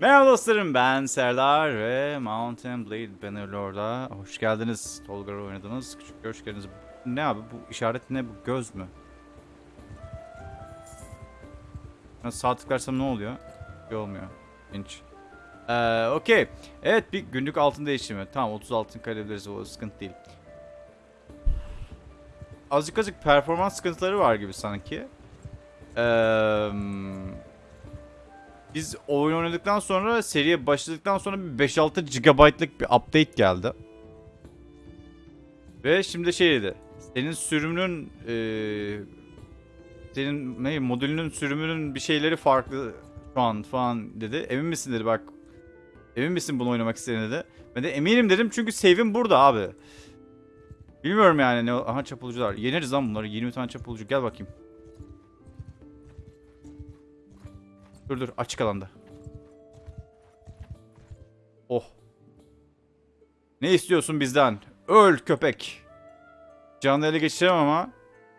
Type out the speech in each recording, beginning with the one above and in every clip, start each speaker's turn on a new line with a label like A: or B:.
A: Merhaba dostlarım ben Serdar ve Mountain Blade Bannerlord'a hoş geldiniz. Tolga oynadınız. Küçük hoş geldiniz. Ne abi bu işaret ne bu göz mü? Ben sağ tıklarsam ne oluyor? Bir olmuyor. İnç. Ee, Okey. Evet bir günlük altın değişimi. Tamam 30 altın kaybederiz o sıkıntı değil. Azıcık azıcık performans sıkıntıları var gibi sanki. Eee... Biz oyun oynadıktan sonra seriye başladıktan sonra bir 5-6 GB'lık bir update geldi. Ve şimdi şey dedi. Senin sürümünün eee senin ne modülünün sürümünün bir şeyleri farklı şu an falan dedi. Emin misin dedi bak. Emin misin bunu oynamak istediğine dedi. Ben de eminim dedim çünkü save'im burada abi. Bilmiyorum yani ne aha çapulcular. Yeneriz lan bunları. 20 tane çapulcu. Gel bakayım. Dur dur açık alanda. Oh. Ne istiyorsun bizden? Öl köpek. Canlı ele geçiremem ama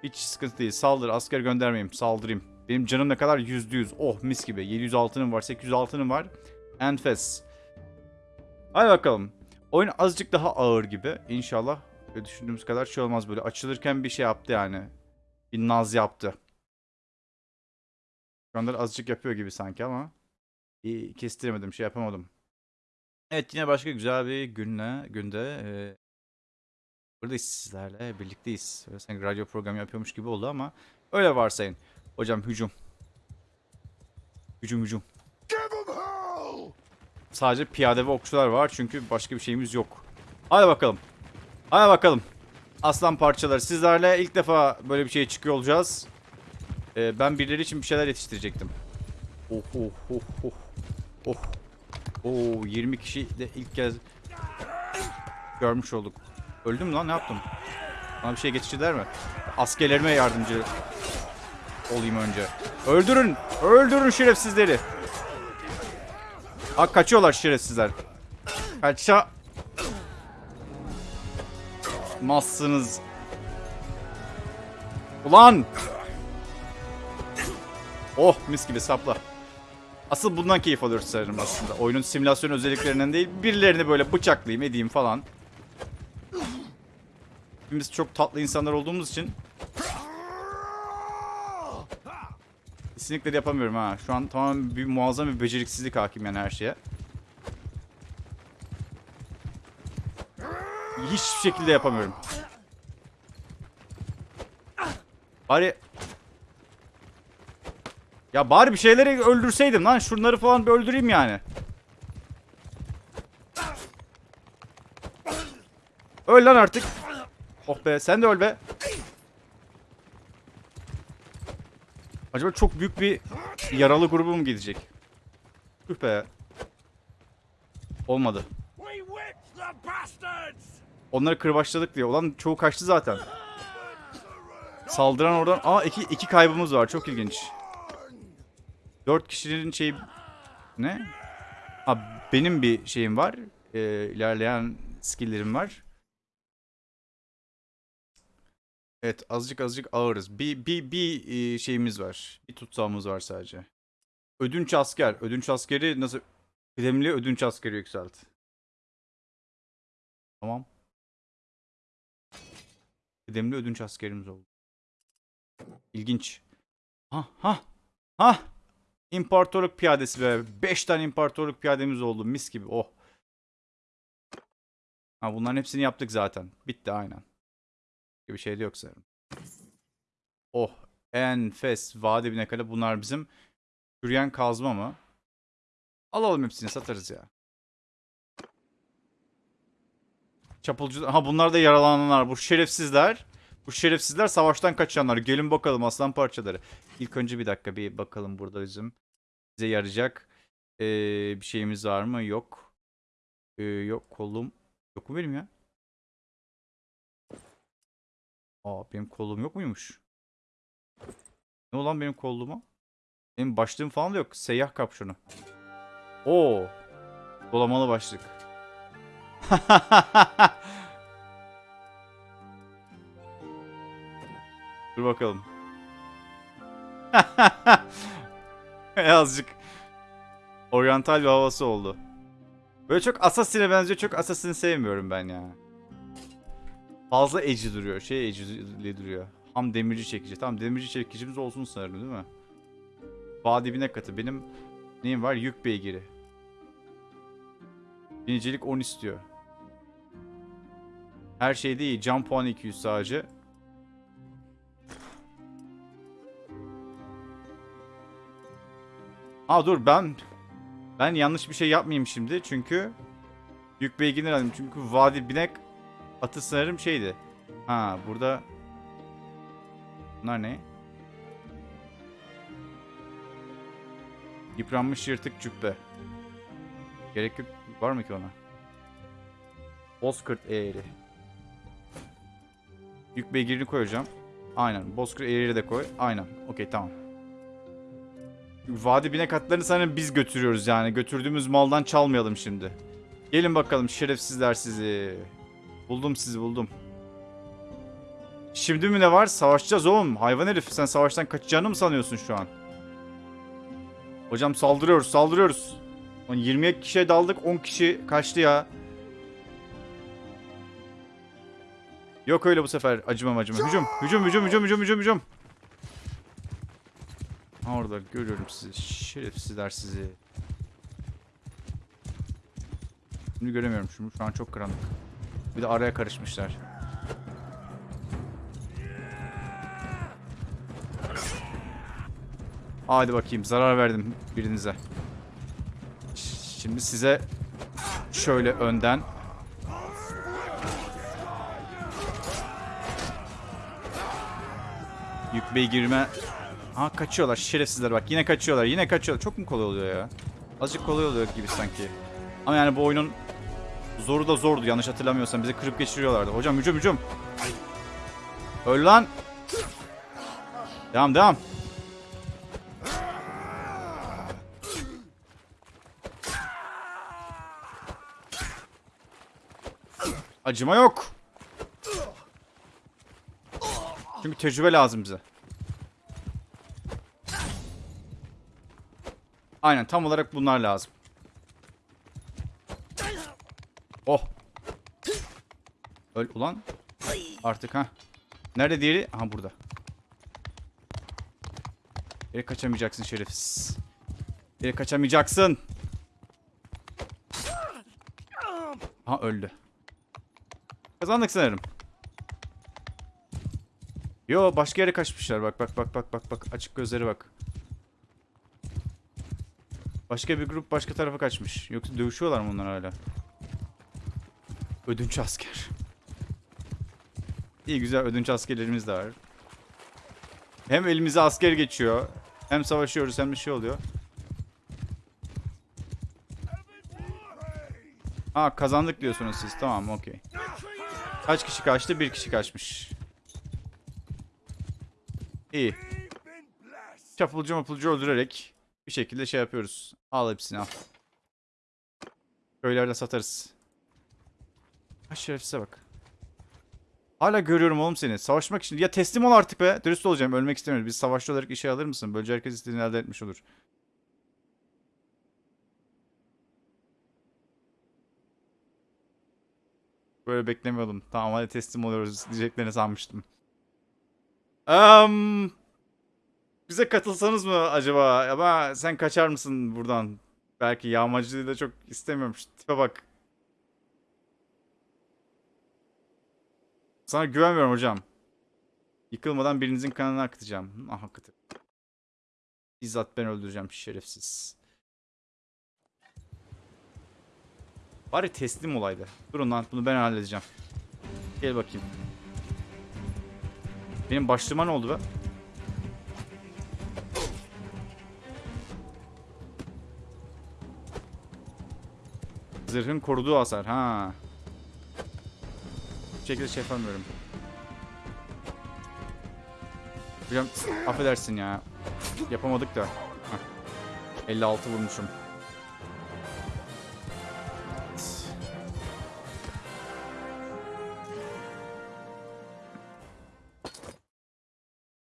A: hiç sıkıntı değil. Saldır asker göndermeyeyim. Saldırayım. Benim canım ne kadar? Yüzde yüz. Oh mis gibi. 700 altınım var. 800 altınım var. Enfes. Hadi bakalım. Oyun azıcık daha ağır gibi. İnşallah düşündüğümüz kadar şey olmaz böyle. Açılırken bir şey yaptı yani. Bir naz yaptı. Şu anda azıcık yapıyor gibi sanki ama iyi kestiremedim, şey yapamadım. Evet yine başka güzel bir günle, günde e, buradayız sizlerle birlikteyiz. Böyle sanki radyo programı yapıyormuş gibi oldu ama öyle varsayın. Hocam hücum. Hücum hücum. Sadece piyade ve okçular var çünkü başka bir şeyimiz yok. Hadi bakalım. Hadi bakalım. Aslan parçaları sizlerle ilk defa böyle bir şey çıkıyor olacağız. Ee, ben birileri için bir şeyler yetiştirecektim. Oh oh oh oh. Oh. Oo 20 kişi de ilk kez görmüş olduk. Öldüm lan ne yaptım? Bana bir şey geçirdiler mi? Askerlerime yardımcı olayım önce. Öldürün! Öldürün şerefsizleri! Aa kaçıyorlar şerefsizler. Kaça... Mazsınız. Ulan! Oh mis gibi sapla. Asıl bundan keyif alıyoruz sanırım aslında. Oyunun simülasyon özelliklerinden değil. Birilerini böyle bıçaklayayım edeyim falan. Hepimiz çok tatlı insanlar olduğumuz için. Kesinlikle yapamıyorum ha. Şu an tamamen bir muazzam bir beceriksizlik hakim yani her şeye. Hiçbir şekilde yapamıyorum. Bari ya bari bir şeyleri öldürseydim lan. Şunları falan bir öldüreyim yani. Öl lan artık. Oh be sen de öl be. Acaba çok büyük bir yaralı grubu mu gidecek? Tüh be. Olmadı. Onları kırbaçladık diye. Ulan çoğu kaçtı zaten. Saldıran oradan... Aa iki, iki kaybımız var. Çok ilginç. Dört kişinin şey... Ne? Ha benim bir şeyim var. Ee, ilerleyen skill'lerim var. Evet azıcık azıcık ağırız. Bir, bir, bir e, şeyimiz var. Bir tutsağımız var sadece. Ödünç asker. Ödünç askeri nasıl... Kıdemli ödünç askeri yükselt. Tamam. Kıdemli ödünç askerimiz oldu. İlginç. Ha ha ha. İmparatorluk piyadesi be. 5 tane imparatorluk piyademiz oldu. Mis gibi. Oh. Ha, bunların hepsini yaptık zaten. Bitti aynen. Bir şey de yok sanırım. Oh. Enfes. Vade bir kadar. Bunlar bizim yürüyen kazma mı? Alalım hepsini satarız ya. Çapulcu... Ha bunlar da yaralananlar. Bu şerefsizler. Bu şerefsizler savaştan kaçanlar. Gelin bakalım aslan parçaları. İlk önce bir dakika bir bakalım burada bizim. Bize yarayacak ee, bir şeyimiz var mı? Yok. Ee, yok kolum. Yok mu benim ya? Aa benim kolum yok muymuş? Ne olan benim kolluğuma? Benim başlığım falan da yok. Seyyah kapşonu. Oo. Dolamalı başlık. Dur bakalım. Azıcık. Oryantal bir havası oldu. Böyle çok Assassin'e benziyor. Çok Assassin'i sevmiyorum ben ya. Fazla edgy duruyor. Şey edgy duruyor. Ham demirci çekici. Tamam demirci çekicimiz olsun sanırım değil mi? Bağ dibine katı. Benim neyim var? Yük beygiri. Binicilik 10 istiyor. Her şeyde iyi. Can puanı 200 sadece. Aa dur ben ben yanlış bir şey yapmayayım şimdi çünkü yük beygini aldım çünkü vadi binek atı sanırım şeydi. Ha burada bunlar ne? Yıpranmış yırtık cübbe. Gerek yok. Var mı ki ona? Bozkırt eğri. Yük beygirini koyacağım. Aynen. Bozkırt eğri de koy. Aynen. Okey tamam. Vadi binek atlarını sanırım biz götürüyoruz yani. Götürdüğümüz maldan çalmayalım şimdi. Gelin bakalım şerefsizler sizi. Buldum sizi buldum. Şimdi mi ne var? Savaşacağız oğlum. Hayvan herif sen savaştan kaçacağını mı sanıyorsun şu an? Hocam saldırıyoruz saldırıyoruz. Lan 20 kişiye daldık 10 kişi kaçtı ya. Yok öyle bu sefer acımam acımam. Hücum hücum hücum hücum hücum hücum hücum. Orada görüyorum sizi. Şerefsizler sizi. Şimdi göremiyorum şunu. Şu an çok karanlık. Bir de araya karışmışlar. Hadi bakayım zarar verdim birinize. Şimdi size şöyle önden yük beygirme Ha kaçıyorlar şerefsizler. Bak yine kaçıyorlar yine kaçıyorlar. Çok mu kolay oluyor ya? Azıcık kolay oluyor gibi sanki. Ama yani bu oyunun zoru da zordu yanlış hatırlamıyorsam. Bizi kırıp geçiriyorlardı. Hocam hücum hücum. Öl lan. Devam devam. Acıma yok. Çünkü tecrübe lazım bize Aynen tam olarak bunlar lazım. Oh. Öl ulan. Artık ha. Nerede diğeri? Aha burada. Geri kaçamayacaksın şerefsiz. Geri kaçamayacaksın. Ha öldü. Kazandık sanırım. Yo başka yere kaçmışlar. Bak bak bak bak bak bak. Açık gözleri bak. Başka bir grup başka tarafa kaçmış. Yoksa dövüşüyorlar mı onlar hala? Ödünç asker. İyi güzel ödünç askerlerimiz de var. Hem elimize asker geçiyor. Hem savaşıyoruz hem bir şey oluyor. Ha kazandık diyorsunuz siz. Tamam okey. Kaç kişi kaçtı? Bir kişi kaçmış. İyi. Çapulcu mapulcu öldürerek bir şekilde şey yapıyoruz. Al hepsini al. Köylerde satarız. Ha şerefsize bak. Hala görüyorum oğlum seni. Savaşmak için. Ya teslim ol artık be. Dürüst olacağım. Ölmek istemiyoruz. Biz savaşçı olarak işe alır mısın? Böylece herkes istediğini elde etmiş olur. Böyle beklemiyordum. Tamam hadi teslim oluyoruz diyeceklerini sanmıştım. Um, bize katılsanız mı acaba? Ama sen kaçar mısın buradan? Belki yağmacılığı da çok istemiyorum. Tipe bak. Sana güvenmiyorum hocam. Yıkılmadan birinizin kanını akıtacağım. Ah akıtır. Bizzat ben öldüreceğim şerefsiz. Bari teslim olaydı. Durun lan bunu ben halledeceğim. Gel bakayım. Benim başlığıma ne oldu be? Zırhın koruduğu hasar. Ha. Bu şekilde şey yapamıyorum. Hocam affedersin ya. Yapamadık da. Heh. 56 vurmuşum.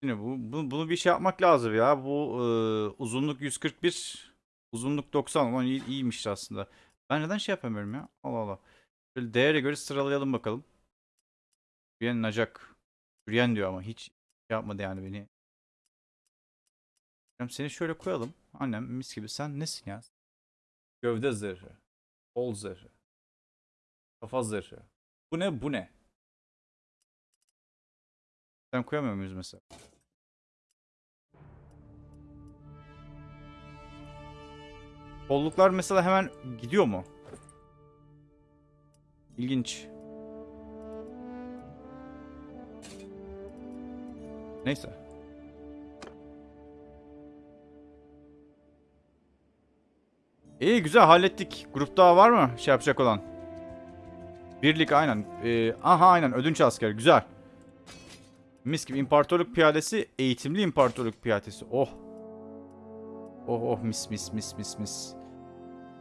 A: Yine bu, bu bunu bir şey yapmak lazım ya. Bu e, uzunluk 141 Uzunluk 90. Ulan iyi, iyiymiş aslında. Ben neden şey yapamıyorum ya? Allah Allah. Böyle değere göre sıralayalım bakalım. Yürüyen nacak. Yürüyen diyor ama hiç şey yapmadı yani beni. Seni şöyle koyalım. Annem mis gibi. Sen nesin ya? Gövde zırhı. Kol zırhı. Kafa zırhı. Bu ne? Bu ne? Sen koyamıyor muyuz mesela? Kolluklar mesela hemen gidiyor mu? İlginç. Neyse. İyi güzel hallettik. Grupta var mı şey yapacak olan? Birlik aynen. Ee, aha aynen ödünç asker güzel. Mis gibi imparatorluk piyadesi eğitimli imparatorluk piyadesi. Oh. Oh oh mis mis mis mis mis.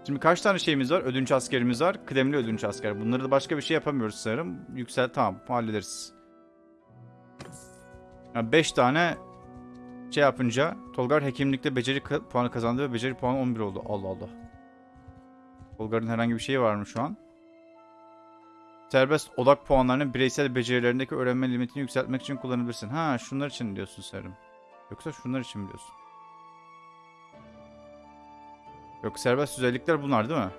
A: Şimdi kaç tane şeyimiz var? Ödünç askerimiz var. Kıdemli ödünç asker. Bunları da başka bir şey yapamıyoruz sanırım. Yüksel tamam hallederiz. 5 tane şey yapınca Tolgar hekimlikte beceri puanı kazandı ve beceri puanı 11 oldu. Allah Allah. Tolgar'ın herhangi bir şeyi var mı şu an? Serbest odak puanlarını bireysel becerilerindeki öğrenme limitini yükseltmek için kullanabilirsin. Ha şunlar için diyorsun sanırım. Yoksa şunlar için mi Yok serbest özellikler bunlar değil mi?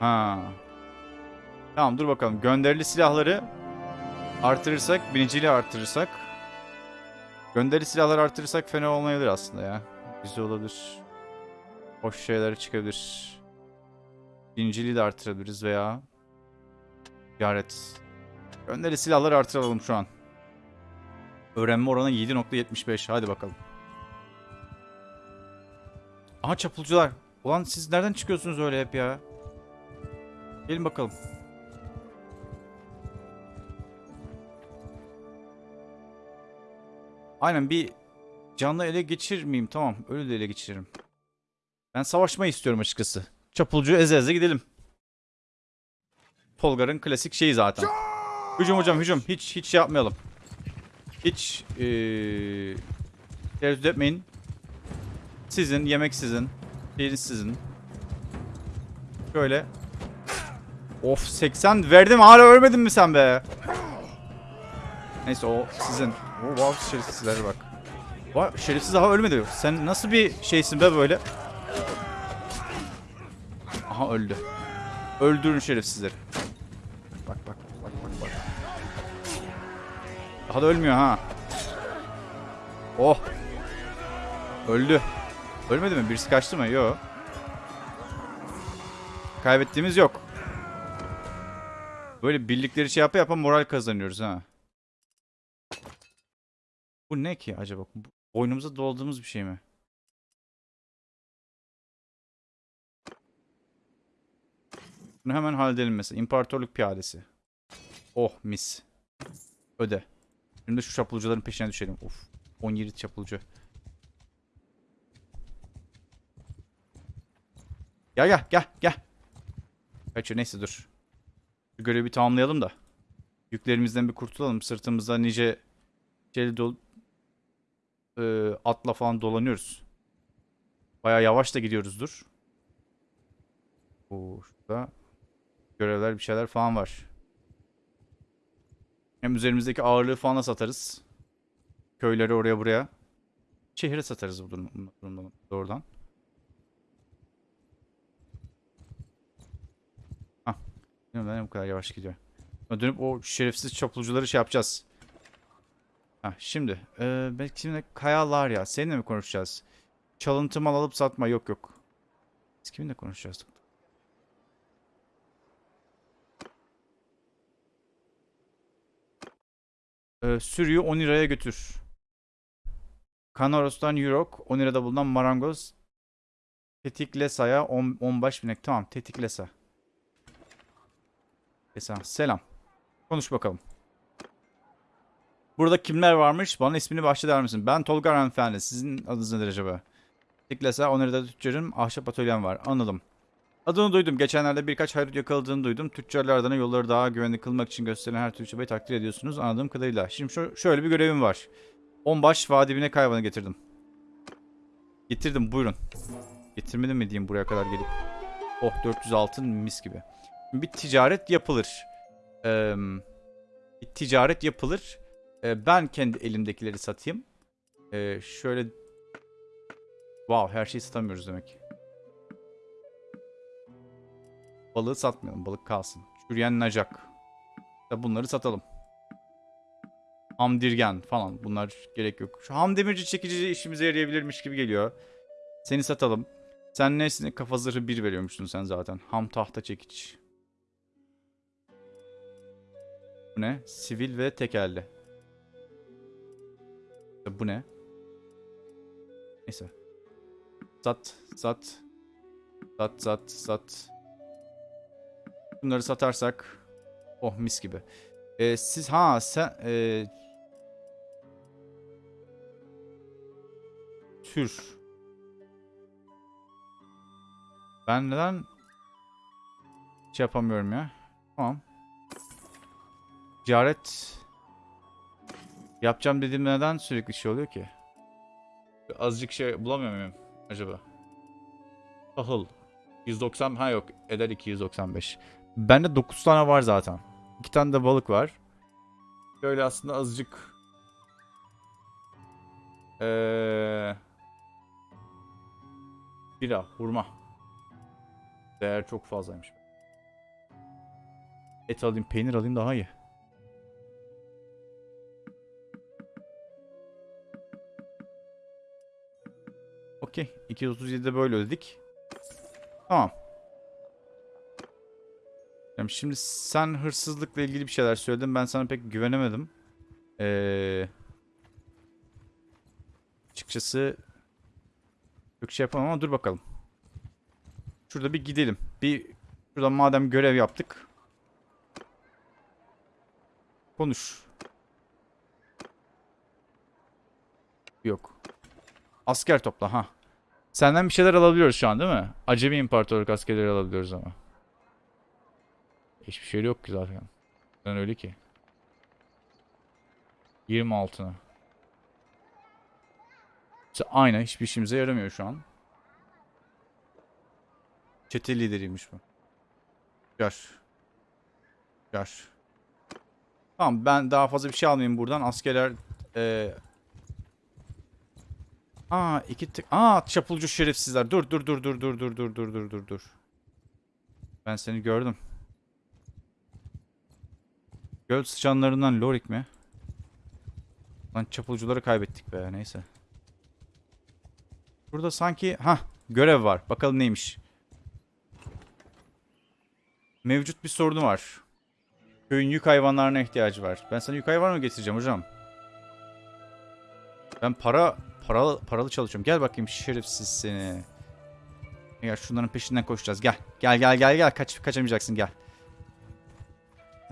A: Ha. Tamam dur bakalım. Gönderili silahları artırırsak, biniciliği artırırsak. Gönderili silahları artırırsak fena olmayabilir aslında ya. Güzel olabilir. Hoş şeyler çıkabilir. Biniciliği de artırabiliriz veya ticaret. Gönderili silahları artıralım şu an. Öğrenme oranı 7.75. Hadi bakalım. Aha çapulcular. Ulan siz nereden çıkıyorsunuz öyle hep ya? Gelin bakalım. Aynen bir canlı ele geçirmeyeyim. Tamam ölü de ele geçiririm. Ben savaşmayı istiyorum açıkçası. Çapulcu eze eze gidelim. Tolgar'ın klasik şeyi zaten. Hücum hocam hücum. Hiç hiç şey yapmayalım. Hiç eee tereddüt etmeyin. Sizin, yemek sizin. Şeyiniz sizin. Şöyle. Of 80 verdim hala ölmedin mi sen be? Neyse o sizin. O wow şerefsizlere bak. Vay şerefsiz daha ölmedi. Sen nasıl bir şeysin be böyle? Aha öldü. Öldürün şerefsizleri. Daha da ölmüyor ha. Oh. Öldü. Ölmedi mi? Birisi kaçtı mı? Yok. Kaybettiğimiz yok. Böyle birlikleri şey yapa yapa moral kazanıyoruz ha. Bu ne ki acaba? Boynumuza doladığımız bir şey mi? Bunu hemen halledelim mesela. İmparatorluk piyadesi. Oh mis. Öde. Şimdi şu çapulcuların peşine düşelim. Of. 17 çapulcu. Gel gel gel gel. Kaçıyor neyse dur. Şu görevi tamamlayalım da. Yüklerimizden bir kurtulalım. Sırtımızda nice şeyli dolu e, atla falan dolanıyoruz. Baya yavaş da gidiyoruzdur. Oo, şurada görevler bir şeyler falan var. Hem üzerimizdeki ağırlığı falan da satarız. Köyleri oraya buraya. Şehre satarız bu durum- bu durumdan doğrudan. Hah. Bu kadar yavaş gidiyor? Dönüp o şerefsiz çapulcuları şey yapacağız. Ha şimdi. Ee, belki şimdi kayalar ya. Seninle mi konuşacağız? Çalıntı mal alıp satma. Yok yok. Biz kiminle konuşacağız? Ee, sürüyü 10 liraya götür. Kanaros'tan Eurok. 10 lirada bulunan marangoz. Tetiklesa'ya 10, 15 binek. Tamam tetiklesa. Lesa. Selam. Konuş bakalım. Burada kimler varmış? Bana ismini bahşeder misin? Ben Tolga hanımefendi. Sizin adınız nedir acaba? Tiklesa Oneri'de tüccarın ahşap atölyem var. Anladım. Adını duydum. Geçenlerde birkaç haydut yakaladığını duydum. Tüccarlar adına yolları daha güvenli kılmak için gösterilen her türlü çabayı takdir ediyorsunuz. Anladığım kadarıyla. Şimdi şöyle bir görevim var. Onbaş vadibine hayvanı getirdim. Getirdim buyurun. Getirmedim mi diyeyim buraya kadar gelip. Oh 400 altın mis gibi. Bir ticaret yapılır. Ee, bir ticaret yapılır. Ee, ben kendi elimdekileri satayım. Ee, şöyle... Wow her şeyi satamıyoruz demek. Balığı satmayalım. Balık kalsın. Çürüyen nacak. Da bunları satalım. Hamdirgen falan. Bunlar gerek yok. Şu ham demirci çekici işimize yarayabilirmiş gibi geliyor. Seni satalım. Sen nesine kafa zırhı 1 veriyormuşsun sen zaten. Ham tahta çekiç. Bu ne? Sivil ve tekelli. Bu ne? Neyse. Sat, sat. Sat, sat, sat. Bunları satarsak oh mis gibi. Ee, siz ha sen e, tür. Ben neden şey yapamıyorum ya? Tamam. Ticaret yapacağım dediğim neden sürekli şey oluyor ki? Azıcık şey bulamıyor muyum acaba? Tahıl. 190 ha yok eder 295. Bende 9 tane var zaten. 2 tane de balık var. Böyle aslında azıcık ee, bira, hurma. Değer çok fazlaymış. Et alayım, peynir alayım daha iyi. Okey. 237'de böyle ödedik. Tamam. Yani şimdi sen hırsızlıkla ilgili bir şeyler söyledin. Ben sana pek güvenemedim. Ee, açıkçası çok şey yapamam ama dur bakalım. Şurada bir gidelim. Bir şurada madem görev yaptık. Konuş. Yok. Asker topla ha. Senden bir şeyler alabiliyoruz şu an değil mi? Acemi imparatorluk askerleri alabiliyoruz ama. Hiçbir şey yok ki zaten. Ben öyle ki. 20 altına. İşte aynen hiçbir işimize yaramıyor şu an. Çete lideriymiş bu. Yaş. Yaş. Tamam ben daha fazla bir şey almayayım buradan. Askerler eee Aa iki tık. Aa çapulcu şerefsizler. Dur dur dur dur dur dur dur dur dur dur dur. Ben seni gördüm. Göl sıçanlarından Lorik mi? Lan çapulcuları kaybettik be neyse. Burada sanki ha görev var. Bakalım neymiş. Mevcut bir sorunu var. Köyün yük hayvanlarına ihtiyacı var. Ben sana yük hayvan mı getireceğim hocam? Ben para paralı paralı çalışıyorum. Gel bakayım şerefsiz seni. Gel şunların peşinden koşacağız. Gel. Gel gel gel gel. Kaç kaçamayacaksın gel.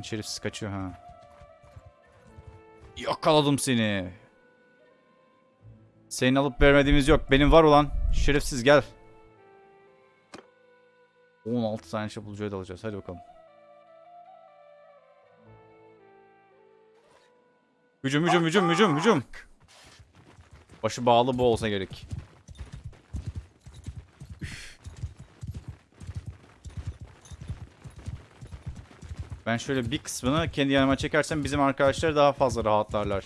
A: Şerefsiz kaçıyor ha. Yakaladım seni. Senin alıp vermediğimiz yok. Benim var olan. Şerefsiz gel. 16 tane çapulcuya da alacağız. Hadi bakalım. Hücum hücum hücum hücum hücum. Başı bağlı bu olsa gerek. Ben şöyle bir kısmını kendi yanıma çekersem bizim arkadaşlar daha fazla rahatlarlar.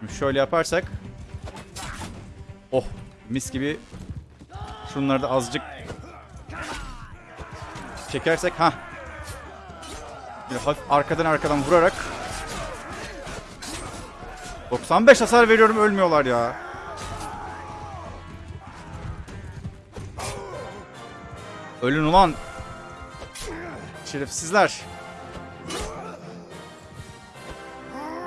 A: Şimdi şöyle yaparsak. Oh mis gibi. Şunları da azıcık çekersek ha. hafif arkadan arkadan vurarak 95 hasar veriyorum ölmüyorlar ya. Ölün ulan. Şerefsizler.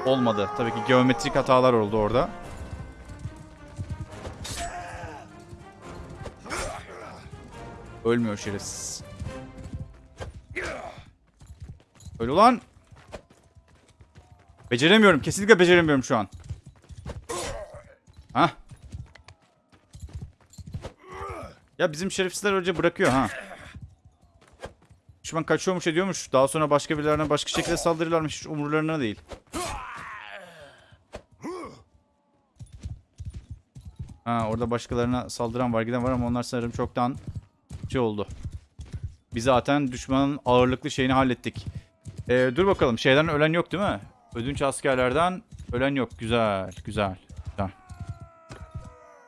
A: Olmadı. Tabii ki geometrik hatalar oldu orada. Ölmüyor şerefsiz. Öl ulan. Beceremiyorum. Kesinlikle beceremiyorum şu an. Ha? Ya bizim şerefsizler önce bırakıyor ha. Düşman kaçıyormuş ediyormuş. Daha sonra başka birilerine başka şekilde saldırırlarmış. Hiç umurlarına değil. Ha orada başkalarına saldıran var giden var ama onlar sanırım çoktan şey oldu. Biz zaten düşmanın ağırlıklı şeyini hallettik. Ee, dur bakalım şeyden ölen yok değil mi? Ödünç askerlerden ölen yok. Güzel güzel. güzel.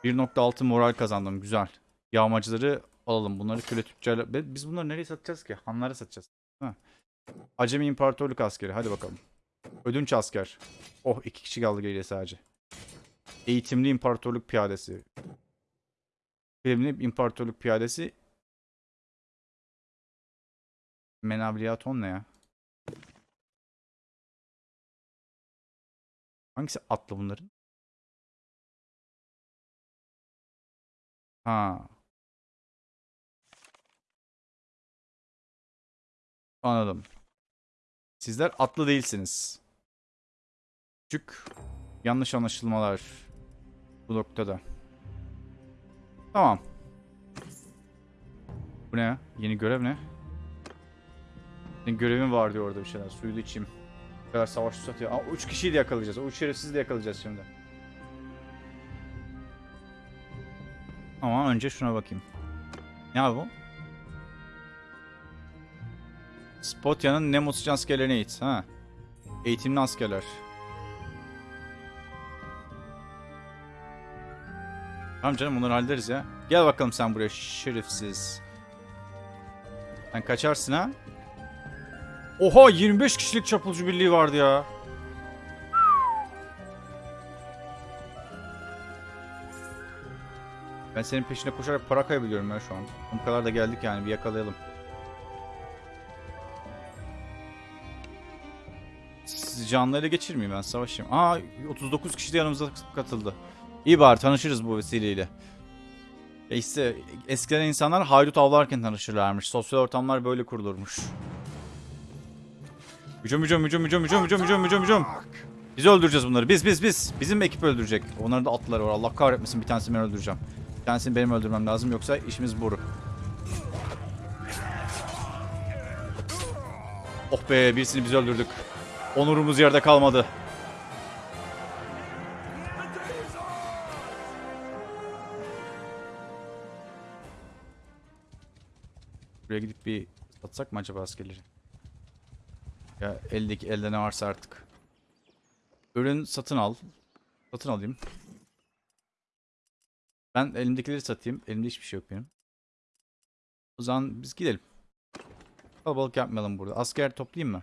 A: 1.6 moral kazandım güzel. Yağmacıları alalım. Bunları köle tüccarla... Biz bunları nereye satacağız ki? Hanlara satacağız. Ha. Acemi İmparatorluk askeri. Hadi bakalım. Ödünç asker. Oh iki kişi kaldı geriye sadece. Eğitimli İmparatorluk piyadesi. Eğitimli İmparatorluk piyadesi. Menabliyaton ne ya? Hangisi atlı bunların? Ha. Anladım. Sizler atlı değilsiniz. Küçük yanlış anlaşılmalar bu noktada. Tamam. Bu ne? Yeni görev ne? Senin görevin var diyor orada bir şeyler. Suyu da içeyim. Bu kadar savaş satıyor. Aa, üç kişiyi de yakalayacağız. O üç şerefsizi de yakalayacağız şimdi. Ama önce şuna bakayım. Ne abi bu? Spotya'nın Nemos askerlerine eğit. Ha. Eğitimli askerler. Tamam canım bunları hallederiz ya. Gel bakalım sen buraya şerefsiz. Sen kaçarsın ha? Oha 25 kişilik çapulcu birliği vardı ya. Ben senin peşine koşarak para kaybediyorum ya şu an. Bu kadar da geldik yani bir yakalayalım. Canlı ele geçirmeyeyim ben savaşayım. Aa 39 kişi de yanımıza katıldı. İyi bari tanışırız bu vesileyle. E işte eskiden insanlar haydut avlarken tanışırlarmış. Sosyal ortamlar böyle kurulurmuş. Hücum hücum hücum hücum hücum hücum hücum hücum hücum. Biz öldüreceğiz bunları. Biz biz biz. Bizim ekip öldürecek. Onların da atları var. Allah kahretmesin bir tanesini ben öldüreceğim. Bir tanesini benim öldürmem lazım yoksa işimiz boru. Oh be birisini biz öldürdük. Onurumuz yerde kalmadı. Buraya gidip bir satsak mı acaba askerleri? Ya eldeki elde ne varsa artık. Ürün satın al. Satın alayım. Ben elimdekileri satayım. Elimde hiçbir şey yok benim. O zaman biz gidelim. Kalabalık yapmayalım burada. Asker toplayayım mı?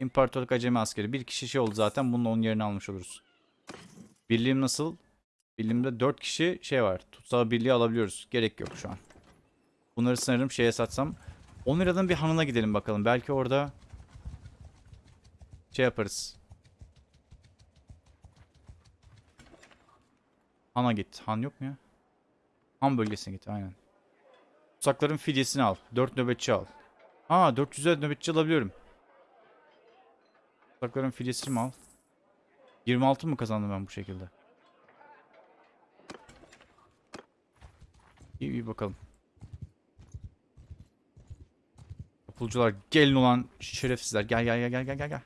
A: İmparatorluk acemi askeri. Bir kişi şey oldu zaten. Bununla onun yerini almış oluruz. Birliğim nasıl? Birliğimde 4 kişi şey var. Tutsağı birliği alabiliyoruz. Gerek yok şu an. Bunları sanırım şeye satsam. 10 liradan bir hanına gidelim bakalım. Belki orada şey yaparız. Han'a git. Han yok mu ya? Han bölgesine git aynen. Tutsakların fidyesini al. 4 nöbetçi al. Aa 400'e nöbetçi alabiliyorum. Tutsakların fidyesini mi al? 26 mı kazandım ben bu şekilde? İyi iyi bakalım. Kapulcular gelin olan şerefsizler. Gel gel gel gel gel gel.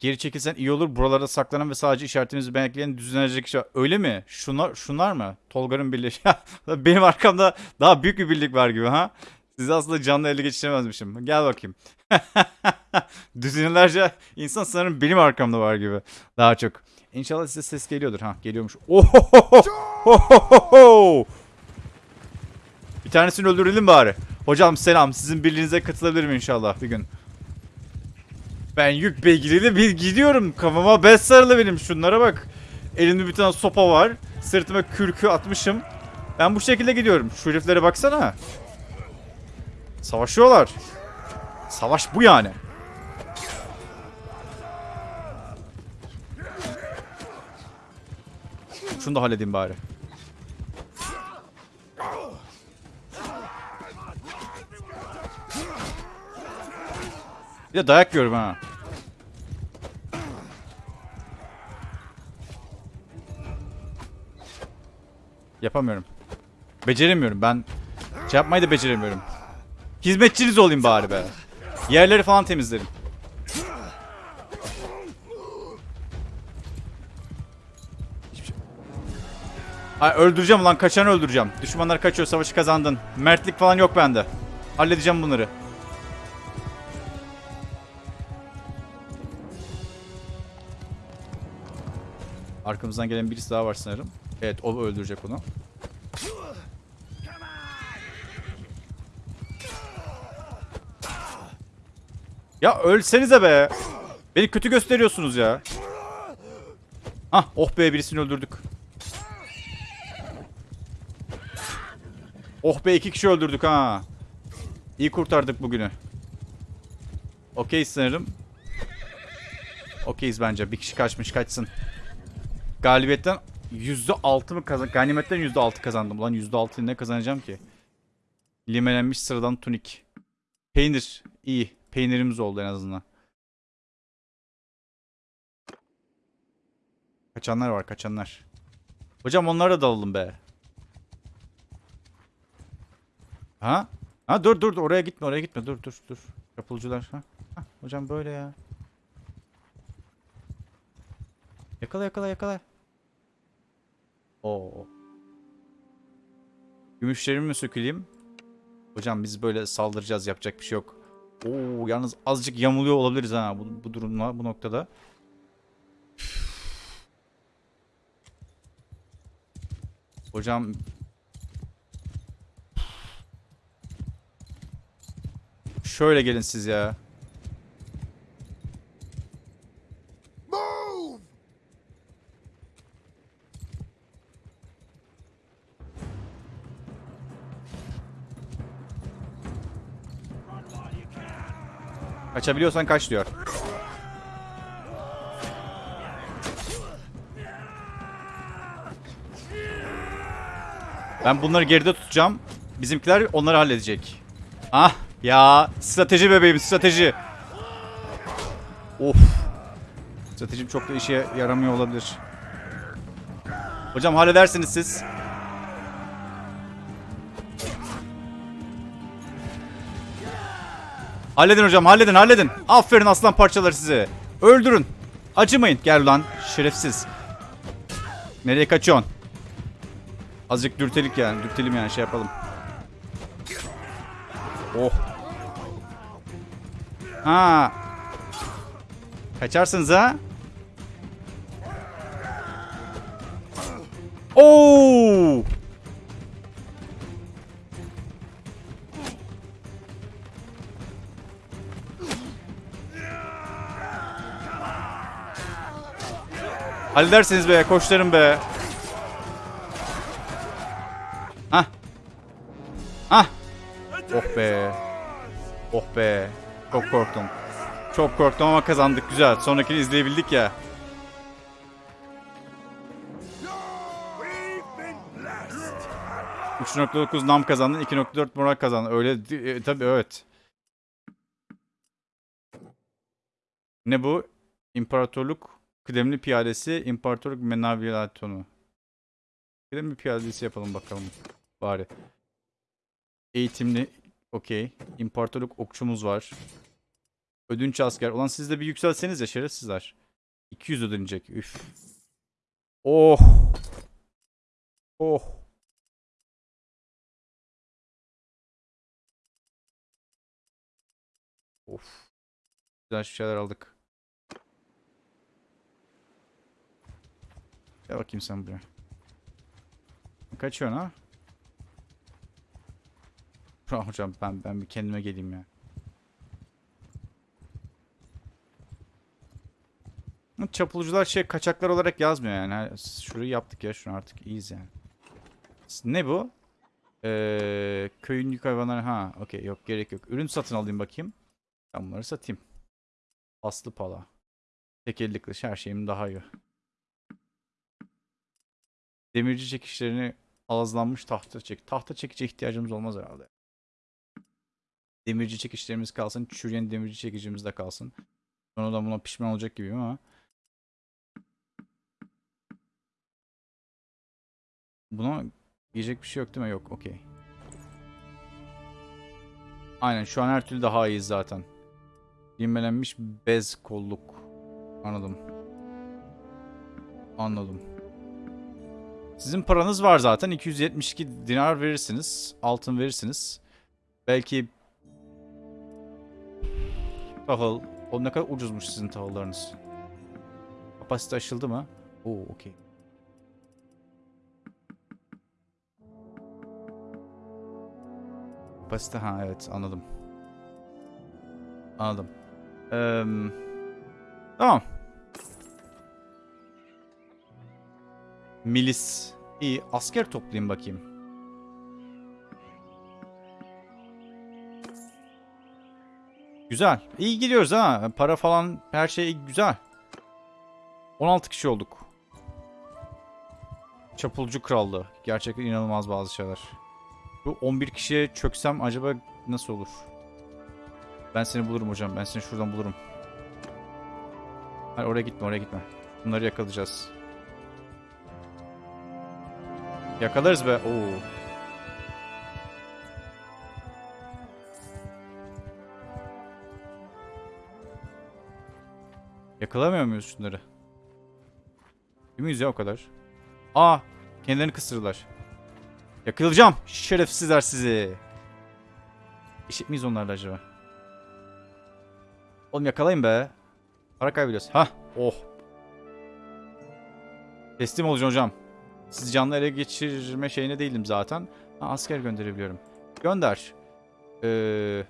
A: Geri çekilsen iyi olur. Buralarda saklanan ve sadece işaretimizi bekleyen düzenlenecek kişi var. Öyle mi? Şunlar şunlar mı? Tolgar'ın birliği. Benim arkamda daha büyük bir birlik var gibi ha. Sizi aslında canlı ele geçiremezmişim. Gel bakayım. Düzinelerce insan sanırım benim arkamda var gibi. Daha çok. İnşallah size ses geliyordur. Ha geliyormuş. Ohohoho! Bir tanesini öldürelim bari. Hocam selam. Sizin birliğinize katılabilirim inşallah bir gün. Ben yük beygiriyle bir gidiyorum. Kafama bez sarılı benim. Şunlara bak. Elimde bir tane sopa var. Sırtıma kürkü atmışım. Ben bu şekilde gidiyorum. Şu heriflere baksana. Savaşıyorlar. Savaş bu yani. Şunu da halledeyim bari. Bir de dayak yiyorum ha. Yapamıyorum. Beceremiyorum ben. Şey yapmayı da beceremiyorum. Hizmetçiniz olayım bari be. Yerleri falan temizlerim. Ay öldüreceğim lan kaçanı öldüreceğim. Düşmanlar kaçıyor savaşı kazandın. Mertlik falan yok bende. Halledeceğim bunları. Arkamızdan gelen birisi daha var sanırım. Evet o öldürecek onu. Ya ölsenize be. Beni kötü gösteriyorsunuz ya. Ah oh be birisini öldürdük. Oh be iki kişi öldürdük ha. İyi kurtardık bugünü. Okey sanırım. Okeyiz bence. Bir kişi kaçmış kaçsın. Galibiyetten %6 mı kazan? Ganimetten %6 kazandım. Ulan %6'yı ne kazanacağım ki? Limelenmiş sıradan tunik. Peynir. iyi. Peynirimiz oldu en azından. Kaçanlar var kaçanlar. Hocam onlara da dalalım be. Ha? Ha dur dur oraya gitme oraya gitme dur dur dur. Kapılcılar ha. ha hocam böyle ya. Yakala yakala yakala. Oo. Gümüşlerimi mi söküleyim? Hocam biz böyle saldıracağız yapacak bir şey yok. Oo yalnız azıcık yamuluyor olabiliriz ha bu, bu durumla bu noktada. Hocam Şöyle gelin siz ya. Kaçabiliyorsan kaç diyor. Ben bunları geride tutacağım. Bizimkiler onları halledecek. Ah ya strateji bebeğim strateji. Of. Stratejim çok da işe yaramıyor olabilir. Hocam halledersiniz siz. Halledin hocam halledin halledin. Aferin aslan parçaları size. Öldürün. Acımayın. Gel lan şerefsiz. Nereye kaçıyorsun? Azıcık dürtelik yani. Dürtelim yani şey yapalım. Oh. Ha. Kaçarsınız ha? Oo! Halledersiniz be koçlarım be. Hah. Hah. Oh be. Oh be. Çok korktum. Çok korktum ama kazandık güzel. Sonrakini izleyebildik ya.
B: We've been blessed.
A: 3.9 nam kazandın, 2.4 moral kazandın. Öyle e, tabii evet. Ne bu? İmparatorluk kıdemli piyadesi, İmparatorluk Menavilatonu. Kıdemli piyadesi yapalım bakalım bari. Eğitimli, okey. İmparatorluk okçumuz var. Ödünç asker. Ulan siz de bir yükselseniz ya şerefsizler. 200 ödenecek. Üf. Oh. Oh. Of. Güzel şeyler aldık. Gel bakayım sen buraya. Kaçıyorsun ha? Ah hocam ben ben bir kendime geleyim ya. Çapulcular şey kaçaklar olarak yazmıyor yani. Şurayı yaptık ya şunu artık iyiyiz yani. Ne bu? Ee, köyün yük hayvanları ha okey yok gerek yok. Ürün satın alayım bakayım. Ben bunları satayım. Aslı pala. Tek elli kılıç her şeyim daha iyi. Demirci çekişlerini ağızlanmış tahta çek. Tahta çekici ihtiyacımız olmaz herhalde. Demirci çekişlerimiz kalsın. Çürüyen demirci çekicimiz de kalsın. Sonra da buna pişman olacak gibiyim ama. Buna yiyecek bir şey yok değil mi? Yok. Okey. Aynen şu an her türlü daha iyiyiz zaten. Limelenmiş bez kolluk. Anladım. Anladım. Sizin paranız var zaten. 272 dinar verirsiniz. Altın verirsiniz. Belki tahıl. O ne kadar ucuzmuş sizin tahıllarınız. Kapasite aşıldı mı? Oo okey. Kapasite ha evet anladım. Anladım. Eee, tamam. Milis. İyi asker toplayayım bakayım. Güzel. İyi gidiyoruz ha. Para falan her şey güzel. 16 kişi olduk. Çapulcu Krallığı. Gerçekten inanılmaz bazı şeyler. Bu 11 kişiye çöksem acaba nasıl olur? Ben seni bulurum hocam. Ben seni şuradan bulurum. Hayır oraya gitme oraya gitme. Bunları yakalayacağız. Yakalarız be. Oo. Yakalamıyor muyuz şunları? Değil miyiz ya o kadar? Aa! Kendilerini kıstırdılar. Yakalayacağım. Şerefsizler sizi. Eşit miyiz onlarla acaba? Oğlum yakalayın be. Para kaybediyoruz. Hah. Oh. Teslim olacaksın hocam. Sizi canlı ele geçirme şeyine değilim zaten. Ha, asker gönderebiliyorum. Gönder. Ee,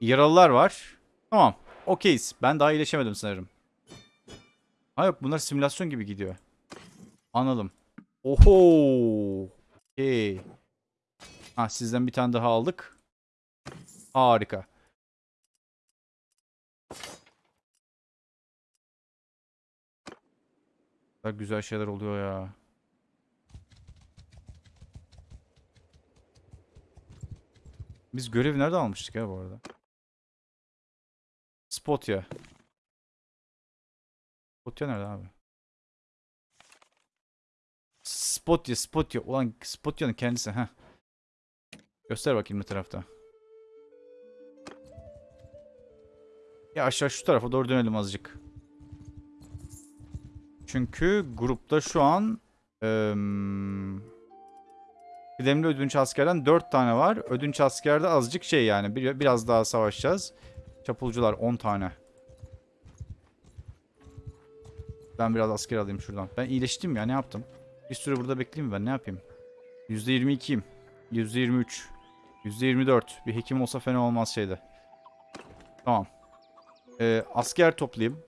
A: yaralılar var. Tamam. Okeyiz. Ben daha iyileşemedim sanırım. Ha yok bunlar simülasyon gibi gidiyor. Anladım. Oho. Okey. Ha sizden bir tane daha aldık. Harika. Ne kadar güzel şeyler oluyor ya. Biz görevi nerede almıştık ya bu arada? Spotya. Spotya nerede abi? Spotya, Spotya. Ulan Spotya'nın kendisi. ha. Göster bakayım ne tarafta. Ya aşağı şu tarafa doğru dönelim azıcık. Çünkü grupta şu an eee kıdemli ödünç askerden 4 tane var. Ödünç askerde azıcık şey yani. Bir, biraz daha savaşacağız. Çapulcular 10 tane. Ben biraz asker alayım şuradan. Ben iyileştim ya ne yaptım? Bir süre burada bekleyeyim ben ne yapayım? %22'yim. %23. %24. Bir hekim olsa fena olmaz şeyde. Tamam. Ee, asker toplayayım.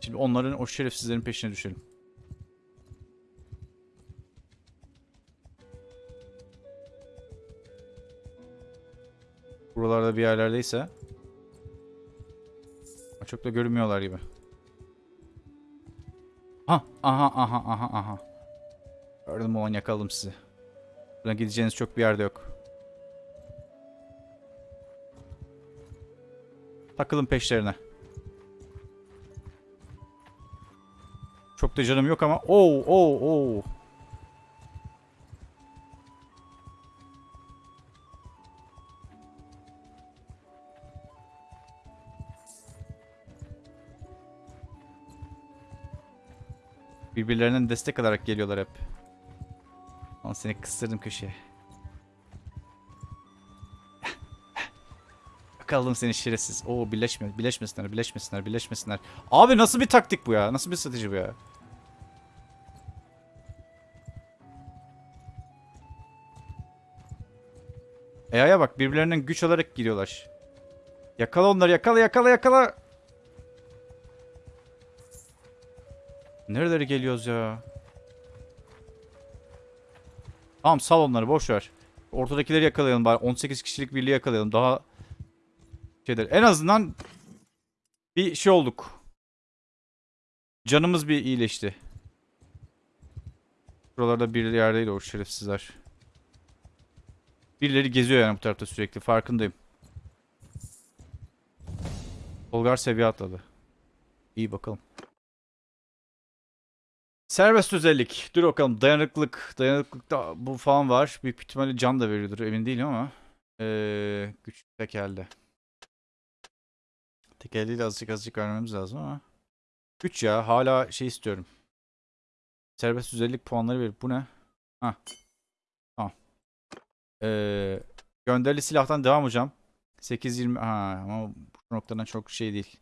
A: Şimdi onların o şerefsizlerin peşine düşelim. Buralarda bir yerlerdeyse. Çok da görünmüyorlar gibi. Ha, aha, aha, aha, aha. Gördüm olan yakaladım sizi. Buradan gideceğiniz çok bir yerde yok. Takılın peşlerine. Çok da canım yok ama. Oo, oo, oo. Birbirlerinden destek alarak geliyorlar hep. Ama seni kıstırdım köşeye. Yakaladım seni şerefsiz. Oo birleşme, birleşmesinler, birleşmesinler, birleşmesinler. Abi nasıl bir taktik bu ya? Nasıl bir strateji bu ya? EA'ya bak birbirlerinden güç alarak giriyorlar. Yakala onları yakala yakala yakala. Nerelere geliyoruz ya? Tamam sal onları boş ver. Ortadakileri yakalayalım bari. 18 kişilik birliği yakalayalım. Daha şeyler. En azından bir şey olduk. Canımız bir iyileşti. Buralarda bir yerdeydi o şerefsizler. Birileri geziyor yani bu tarafta sürekli. Farkındayım. Bulgar seviye atladı. İyi bakalım. Serbest özellik. Dur bakalım. Dayanıklılık. Dayanıklılıkta bu falan var. Büyük ihtimalle can da veriyordur. Emin değilim ama. Ee, güç tekelde. Tekelliyle azıcık azıcık vermemiz lazım ama. 3 ya hala şey istiyorum. Serbest özellik puanları verir. Bu ne? Ha. Ee, gönderili silahtan devam hocam. 8.20 ha ama bu noktadan çok şey değil.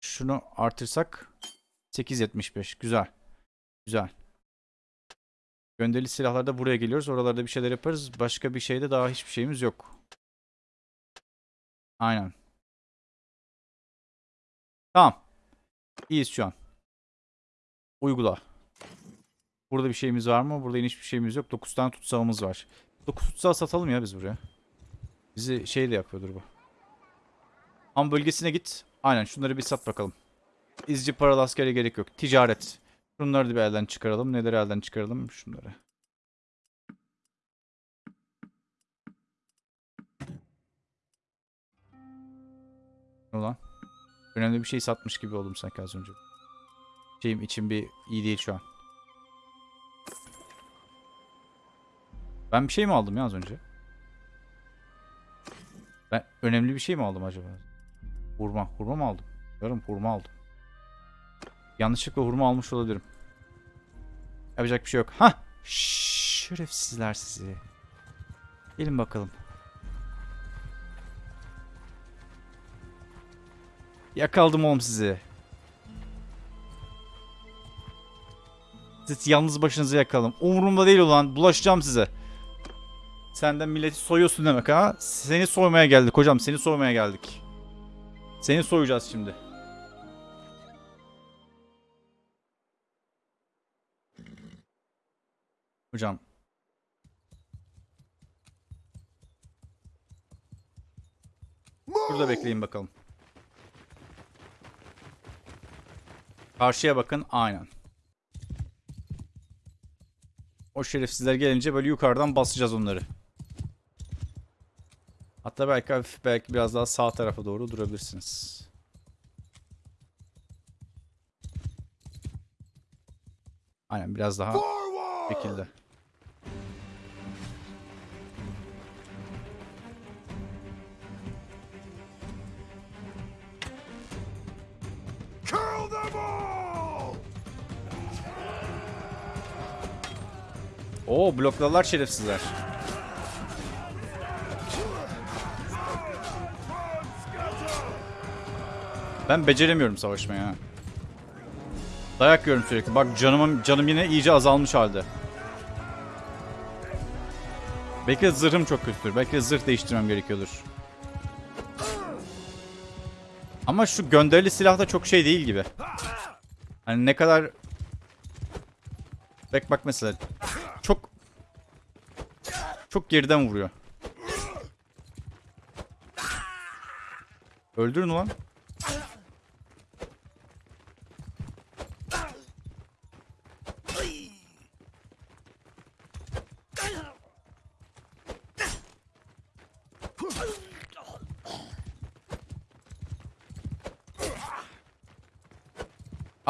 A: Şunu artırsak 8.75 güzel. Güzel. Gönderili silahlarda buraya geliyoruz. Oralarda bir şeyler yaparız. Başka bir şeyde daha hiçbir şeyimiz yok. Aynen. Tamam. İyiyiz şu an. Uygula. Burada bir şeyimiz var mı? Burada hiçbir şeyimiz yok. 9 tane tutsağımız var. 9 tutsağı satalım ya biz buraya. Bizi şey de yapıyordur bu. Ham bölgesine git. Aynen şunları bir sat bakalım. İzci paralı askere gerek yok. Ticaret. Şunları da bir elden çıkaralım. Neleri elden çıkaralım? Şunları. Ulan. Önemli bir şey satmış gibi oldum sanki az önce. Şeyim içim bir iyi değil şu an. Ben bir şey mi aldım ya az önce? Ben önemli bir şey mi aldım acaba? Hurma. Hurma mı aldım? Yarım hurma aldım. Yanlışlıkla hurma almış olabilirim. Yapacak bir şey yok. Ha! Şerefsizler sizi. Gelin bakalım. Yakaldım oğlum sizi. Siz yalnız başınıza yakalım. Umurumda değil ulan. Bulaşacağım size. Senden milleti soyuyorsun demek ha. Seni soymaya geldik hocam. Seni soymaya geldik. Seni soyacağız şimdi. Hocam. Burada bekleyin bakalım. Karşıya bakın. Aynen. O şerefsizler gelince böyle yukarıdan basacağız onları. Hatta belki hafif belki biraz daha sağ tarafa doğru durabilirsiniz. Aynen biraz daha şekilde. Oo blokladılar şerefsizler. Ben beceremiyorum savaşmayı ha. Dayak yiyorum sürekli. Bak canımım canım yine iyice azalmış halde. Belki de zırhım çok kötüdür. Belki de zırh değiştirmem gerekiyordur. Ama şu gönderili silah da çok şey değil gibi. Hani ne kadar... Bak bak mesela. Çok... Çok geriden vuruyor. Öldürün ulan.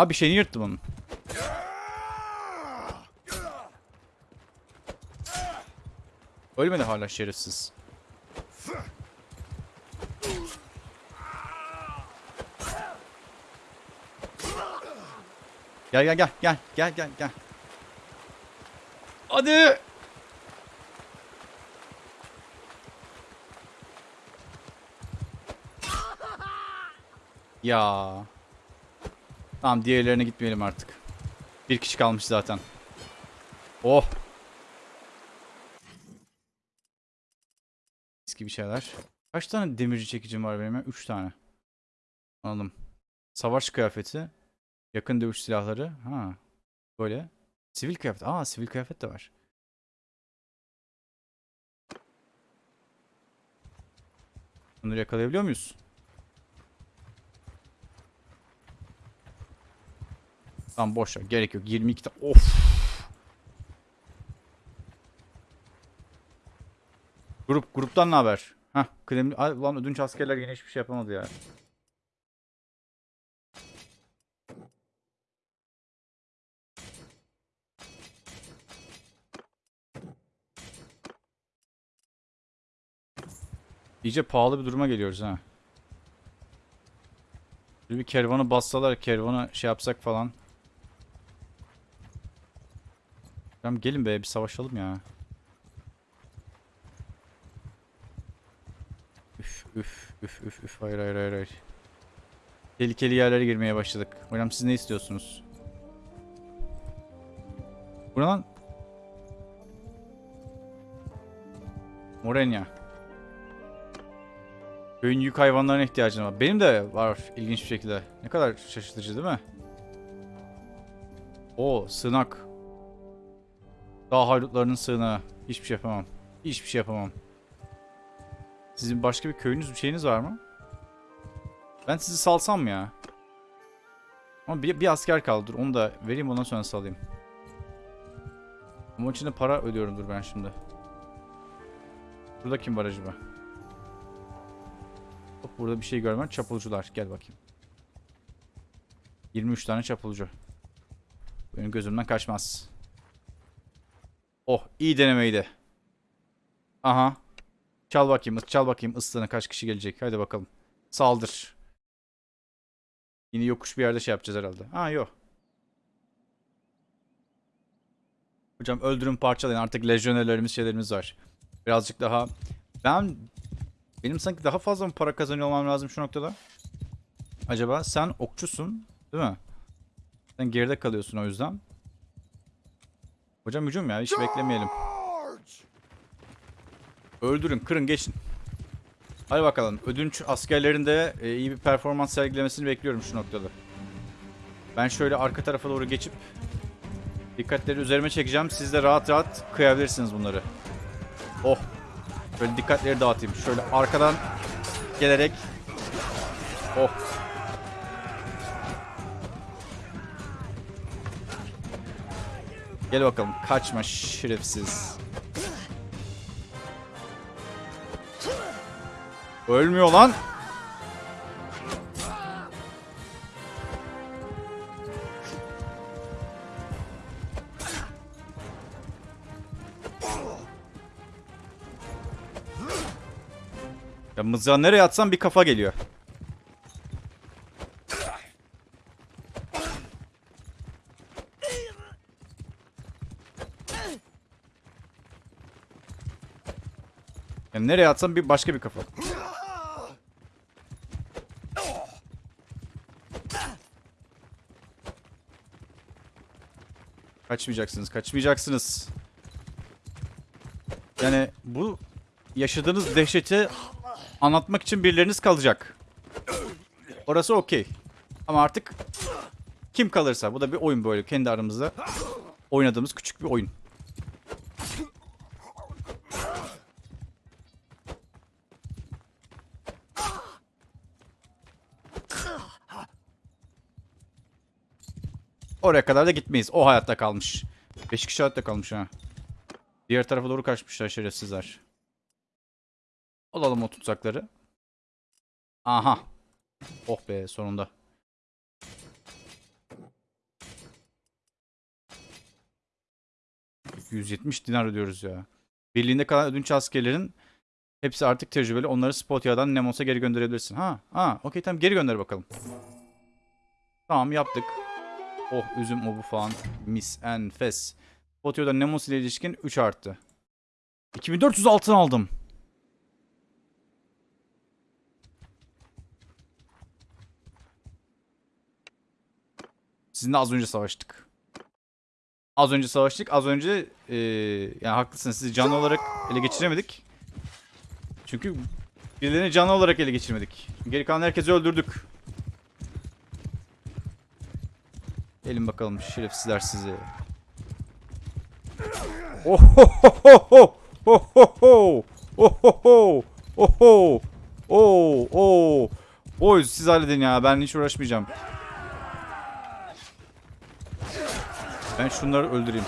A: Abi şeyini yırttım onun. Ölmedi hala şerefsiz. Gel gel gel gel gel gel gel. Hadi. Ya. Tamam diğerlerine gitmeyelim artık. Bir kişi kalmış zaten. Oh. Eski bir şeyler. Kaç tane demirci çekicim var benim ya? 3 tane. Anladım. Savaş kıyafeti. Yakın dövüş silahları. Ha. Böyle. Sivil kıyafet. Aa sivil kıyafet de var. Bunları yakalayabiliyor muyuz? Tamam boş ver. Gerek yok. 22 tane. Of. Grup. Gruptan ne haber? Hah. Kıdemli. Ay, Ulan ödünç askerler yine hiçbir şey yapamadı ya. İyice pahalı bir duruma geliyoruz ha. Bir kervanı bassalar, kervanı şey yapsak falan. Tamam gelin be bir savaşalım ya. Üf üf üf üf üf hayır hayır hayır hayır. Tehlikeli yerlere girmeye başladık. Hocam siz ne istiyorsunuz? Bu ne lan? Morenya. Köyün yük hayvanlarına ihtiyacım var. Benim de var ilginç bir şekilde. Ne kadar şaşırtıcı değil mi? O sığınak. Dağ haydutlarının sığınağı. Hiçbir şey yapamam. Hiçbir şey yapamam. Sizin başka bir köyünüz bir şeyiniz var mı? Ben sizi salsam ya? Ama bir, bir asker kaldı. Dur onu da vereyim ondan sonra salayım. Ama içinde para ödüyorumdur ben şimdi. Burada kim var acaba? Hop burada bir şey görmem. Çapulcular. Gel bakayım. 23 tane çapulcu. Benim gözümden kaçmaz. Oh iyi denemeydi. Aha. Çal bakayım. Çal bakayım ıslığına kaç kişi gelecek. Hadi bakalım. Saldır. Yine yokuş bir yerde şey yapacağız herhalde. Ha yok. Hocam öldürün parçalayın. Artık lejyonerlerimiz şeylerimiz var. Birazcık daha... Ben... Benim sanki daha fazla mı para kazanıyor olmam lazım şu noktada? Acaba sen okçusun değil mi? Sen geride kalıyorsun o yüzden. Hocam hücum ya hiç beklemeyelim. Öldürün, kırın, geçin. Hadi bakalım. Ödünç askerlerinde e, iyi bir performans sergilemesini bekliyorum şu noktada. Ben şöyle arka tarafa doğru geçip dikkatleri üzerime çekeceğim. Siz de rahat rahat kıyabilirsiniz bunları. Oh. Böyle dikkatleri dağıtayım. Şöyle arkadan gelerek Oh. Gel bakalım. Kaçma şerefsiz. Ölmüyor lan. Ya mızrağı nereye atsam bir kafa geliyor. Ya nereye atsam bir başka bir kafa. Kaçmayacaksınız, kaçmayacaksınız. Yani bu yaşadığınız dehşeti anlatmak için birileriniz kalacak. Orası okey. Ama artık kim kalırsa bu da bir oyun böyle kendi aramızda oynadığımız küçük bir oyun. Oraya kadar da gitmeyiz. O hayatta kalmış. 5 kişi hayatta kalmış ha. Diğer tarafa doğru kaçmışlar şerefsizler. Alalım o tutsakları. Aha. Oh be sonunda. ...170 dinar ödüyoruz ya. Birliğinde kalan ödünç askerlerin... ...hepsi artık tecrübeli. Onları Spotia'dan Nemos'a geri gönderebilirsin. Ha, ha, okey tamam geri gönder bakalım. Tamam yaptık. Oh üzüm obu falan. Mis enfes. Spotia'da Nemos ile ilişkin 3 arttı. 2400 altın aldım. Sizinle az önce savaştık. Az önce savaştık. Az önce eee yani haklısınız. Sizi canlı olarak ele geçiremedik. Çünkü birilerini canlı olarak ele geçirmedik. Geri kalan herkesi öldürdük. Gelin bakalım şerefsizler sizi. Oh ho ho ho ho ho ho ho oh oh oh Oy siz halledin ya ben hiç uğraşmayacağım. Ben şunları öldüreyim.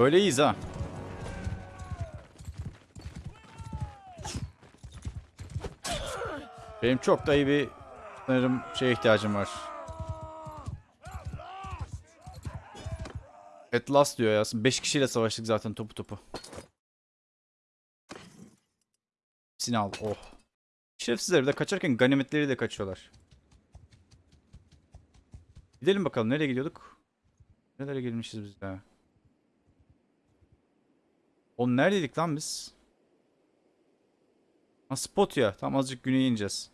A: Böyle iyiyiz ha. Benim çok da iyi bir sanırım şeye ihtiyacım var. At last diyor ya. 5 kişiyle savaştık zaten topu topu. Hepsini al. Oh. Şerefsizler bir de kaçarken ganimetleri de kaçıyorlar. Gidelim bakalım nereye gidiyorduk? Nerelere gelmişiz biz ya? Oğlum neredeydik lan biz? Ha spot ya. Tam azıcık güneye ineceğiz.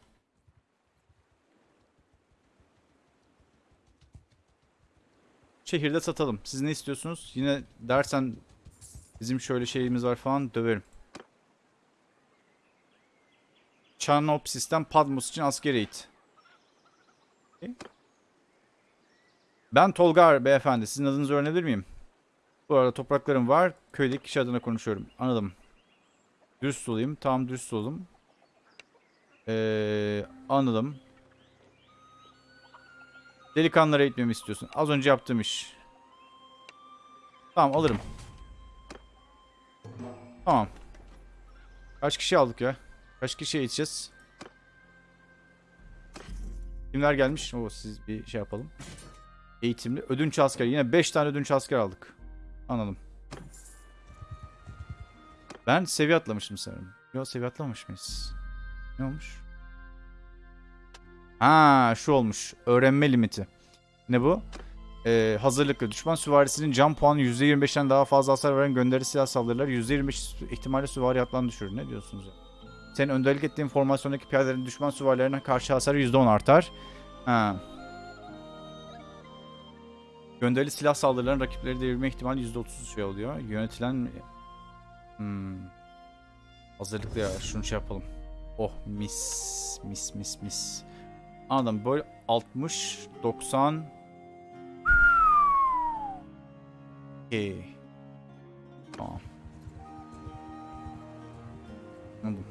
A: Şehirde satalım. Siz ne istiyorsunuz? Yine dersen bizim şöyle şeyimiz var falan döverim. Çarnopsis'ten Padmos için asker eğit. Ben Tolgar beyefendi. Sizin adınızı öğrenebilir miyim? Bu arada topraklarım var. Köydeki kişi adına konuşuyorum. Anladım. Dürüst olayım. Tamam dürüst olalım. Ee, anladım. Delikanlılara eğitmemi istiyorsun. Az önce yaptığım iş. Tamam alırım. Tamam. Kaç kişi aldık ya? Kaç kişi eğiteceğiz? Kimler gelmiş? Oo, siz bir şey yapalım. Eğitimli. Ödünç asker. Yine 5 tane ödünç asker aldık. Anladım. Ben seviye atlamıştım sanırım. Yok seviye atlamamış mıyız? Ne olmuş? Ha şu olmuş. Öğrenme limiti. Ne bu? Ee, hazırlıklı. Düşman süvarisinin can puanı %25'ten daha fazla hasar veren gönderi silah saldırılar %25 ihtimalle süvari atlan düşürür. Ne diyorsunuz? Senin önderlik ettiğin formasyondaki piyadelerin düşman süvarilerine karşı hasarı %10 artar. Ha. Gönderili silah saldırıların rakipleri devirme ihtimali %30 şey oluyor. Yönetilen... Hmm. Hazırlıklı ya. Şunu şey yapalım. Oh mis. Mis mis mis. Anladım. Böyle 60, 90... Okey. Tamam. Anladım.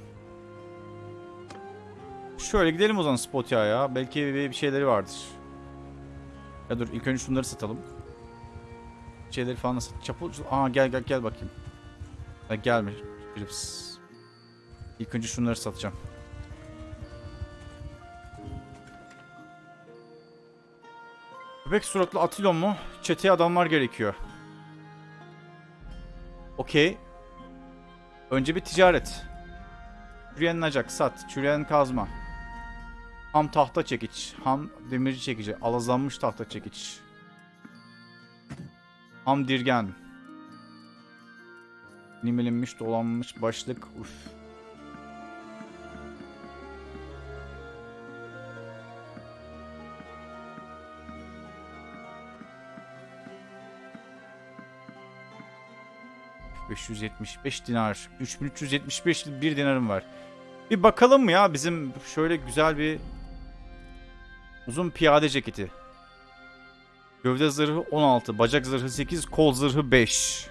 A: Şöyle gidelim o zaman Spotya ya. Belki bir şeyleri vardır. Ya dur ilk önce şunları satalım. Şeyleri falan sat. Çapul... Aa gel gel gel bakayım. Ha, gelme. Philips. İlk önce şunları satacağım. Köpek suratlı Atilon mu? Çeteye adamlar gerekiyor. Okey. Önce bir ticaret. Çürüyen nacak sat. Çürüyen kazma. Ham tahta çekiç. Ham demirci çekici. Alazlanmış tahta çekiç. Ham dirgen. Nimelenmiş dolanmış başlık. Uf. ...575 dinar. 3375 bir dinarım var. Bir bakalım mı ya bizim şöyle güzel bir... ...uzun piyade ceketi. Gövde zırhı 16, bacak zırhı 8, kol zırhı 5.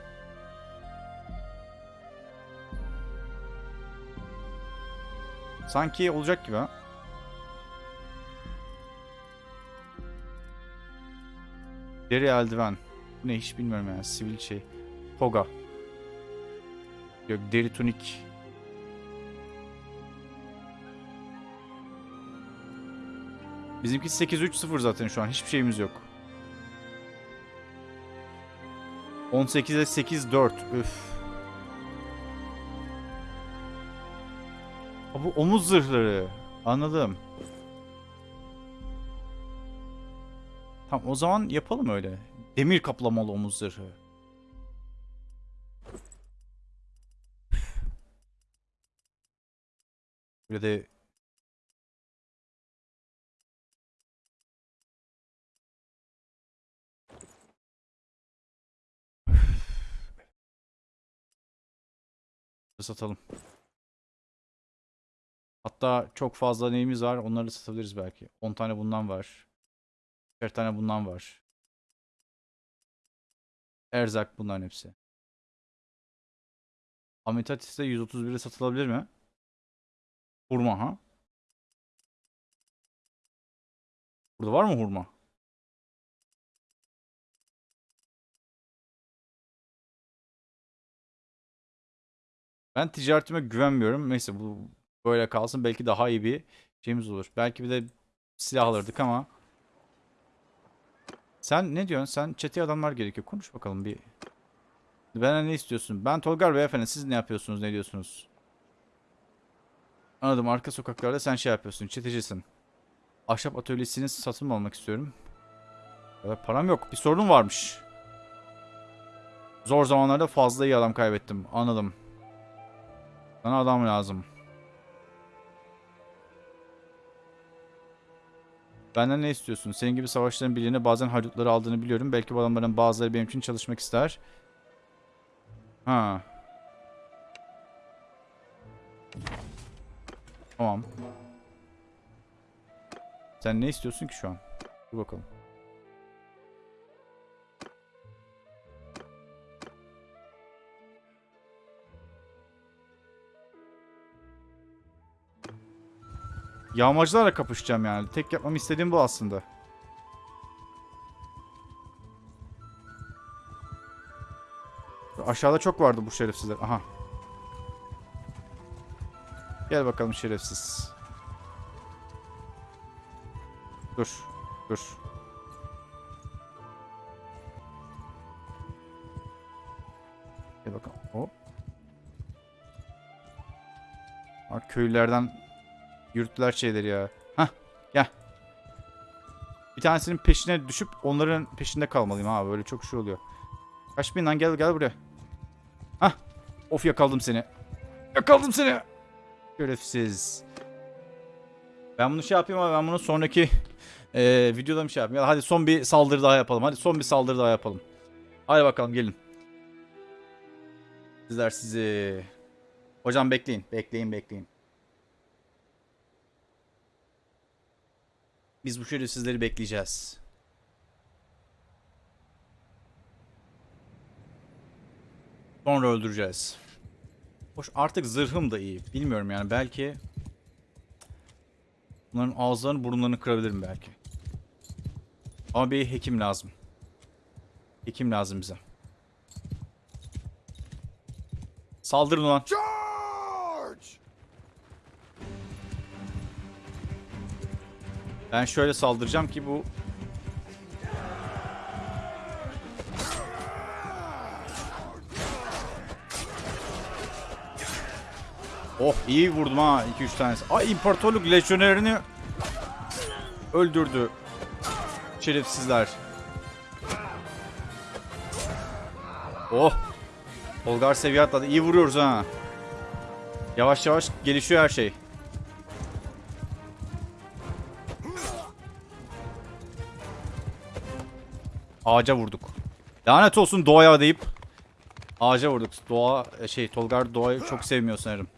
A: Sanki olacak gibi ha. Deri eldiven. Ne hiç bilmiyorum yani. Sivil şey. Toga. Yok deri tunik. Bizimki 8-3-0 zaten şu an. Hiçbir şeyimiz yok. 18'e 8-4. Üf. Bu omuz zırhları. Anladım. Tamam o zaman yapalım öyle. Demir kaplamalı omuz zırhı. Böyle de satalım. Hatta çok fazla neyimiz var onları satabiliriz belki. 10 tane bundan var. 1 tane bundan var. Erzak bunların hepsi. Ametatis de 131'e satılabilir mi? Hurma ha? Burada var mı hurma? Ben ticaretime güvenmiyorum. Neyse bu Böyle kalsın belki daha iyi bir şeyimiz olur. Belki bir de silah alırdık ama. Sen ne diyorsun? Sen çete adamlar gerekiyor. Konuş bakalım bir. Benden ne istiyorsun? Ben Tolgar beyefendi. Siz ne yapıyorsunuz? Ne diyorsunuz? Anladım. Arka sokaklarda sen şey yapıyorsun. Çetecisin. Ahşap atölyesini satın almak istiyorum? Evet, param yok. Bir sorun varmış. Zor zamanlarda fazla iyi adam kaybettim. Anladım. Sana adam lazım. Benden ne istiyorsun? Senin gibi savaşların birliğine bazen haydutları aldığını biliyorum. Belki bu adamların bazıları benim için çalışmak ister. Ha. Tamam. Sen ne istiyorsun ki şu an? Dur bakalım. Yağmacılarla kapışacağım yani. Tek yapmamı istediğim bu aslında. Aşağıda çok vardı bu şerefsizler. Aha. Gel bakalım şerefsiz. Dur. Dur. Gel bakalım. Hop. Bak köylülerden yürüttüler şeyleri ya. Hah gel. Bir tanesinin peşine düşüp onların peşinde kalmalıyım ha böyle çok şey oluyor. Kaç bin lan gel gel buraya. Hah. Of yakaladım seni. Yakaladım seni. Şerefsiz. Ben bunu şey yapayım ama ben bunu sonraki eee videoda mı şey yapayım? Ya hadi son bir saldırı daha yapalım. Hadi son bir saldırı daha yapalım. Hadi bakalım gelin. Sizler sizi. Hocam bekleyin. Bekleyin bekleyin. Biz bu şerefsizleri bekleyeceğiz. Sonra öldüreceğiz. Hoş artık zırhım da iyi. Bilmiyorum yani belki bunların ağızlarını burunlarını kırabilirim belki. Ama bir hekim lazım. Hekim lazım bize. Saldırın ulan.
B: Charge!
A: Ben şöyle saldıracağım ki bu Oh iyi vurdum ha 2-3 tanesi. Ay imparatorluk lejyonerini öldürdü. Şerefsizler. Oh. Olgar seviye atladı. İyi vuruyoruz ha. Yavaş yavaş gelişiyor her şey. Ağaca vurduk. Lanet olsun doğaya deyip ağaca vurduk. Doğa şey Tolgar doğayı çok sevmiyor sanırım.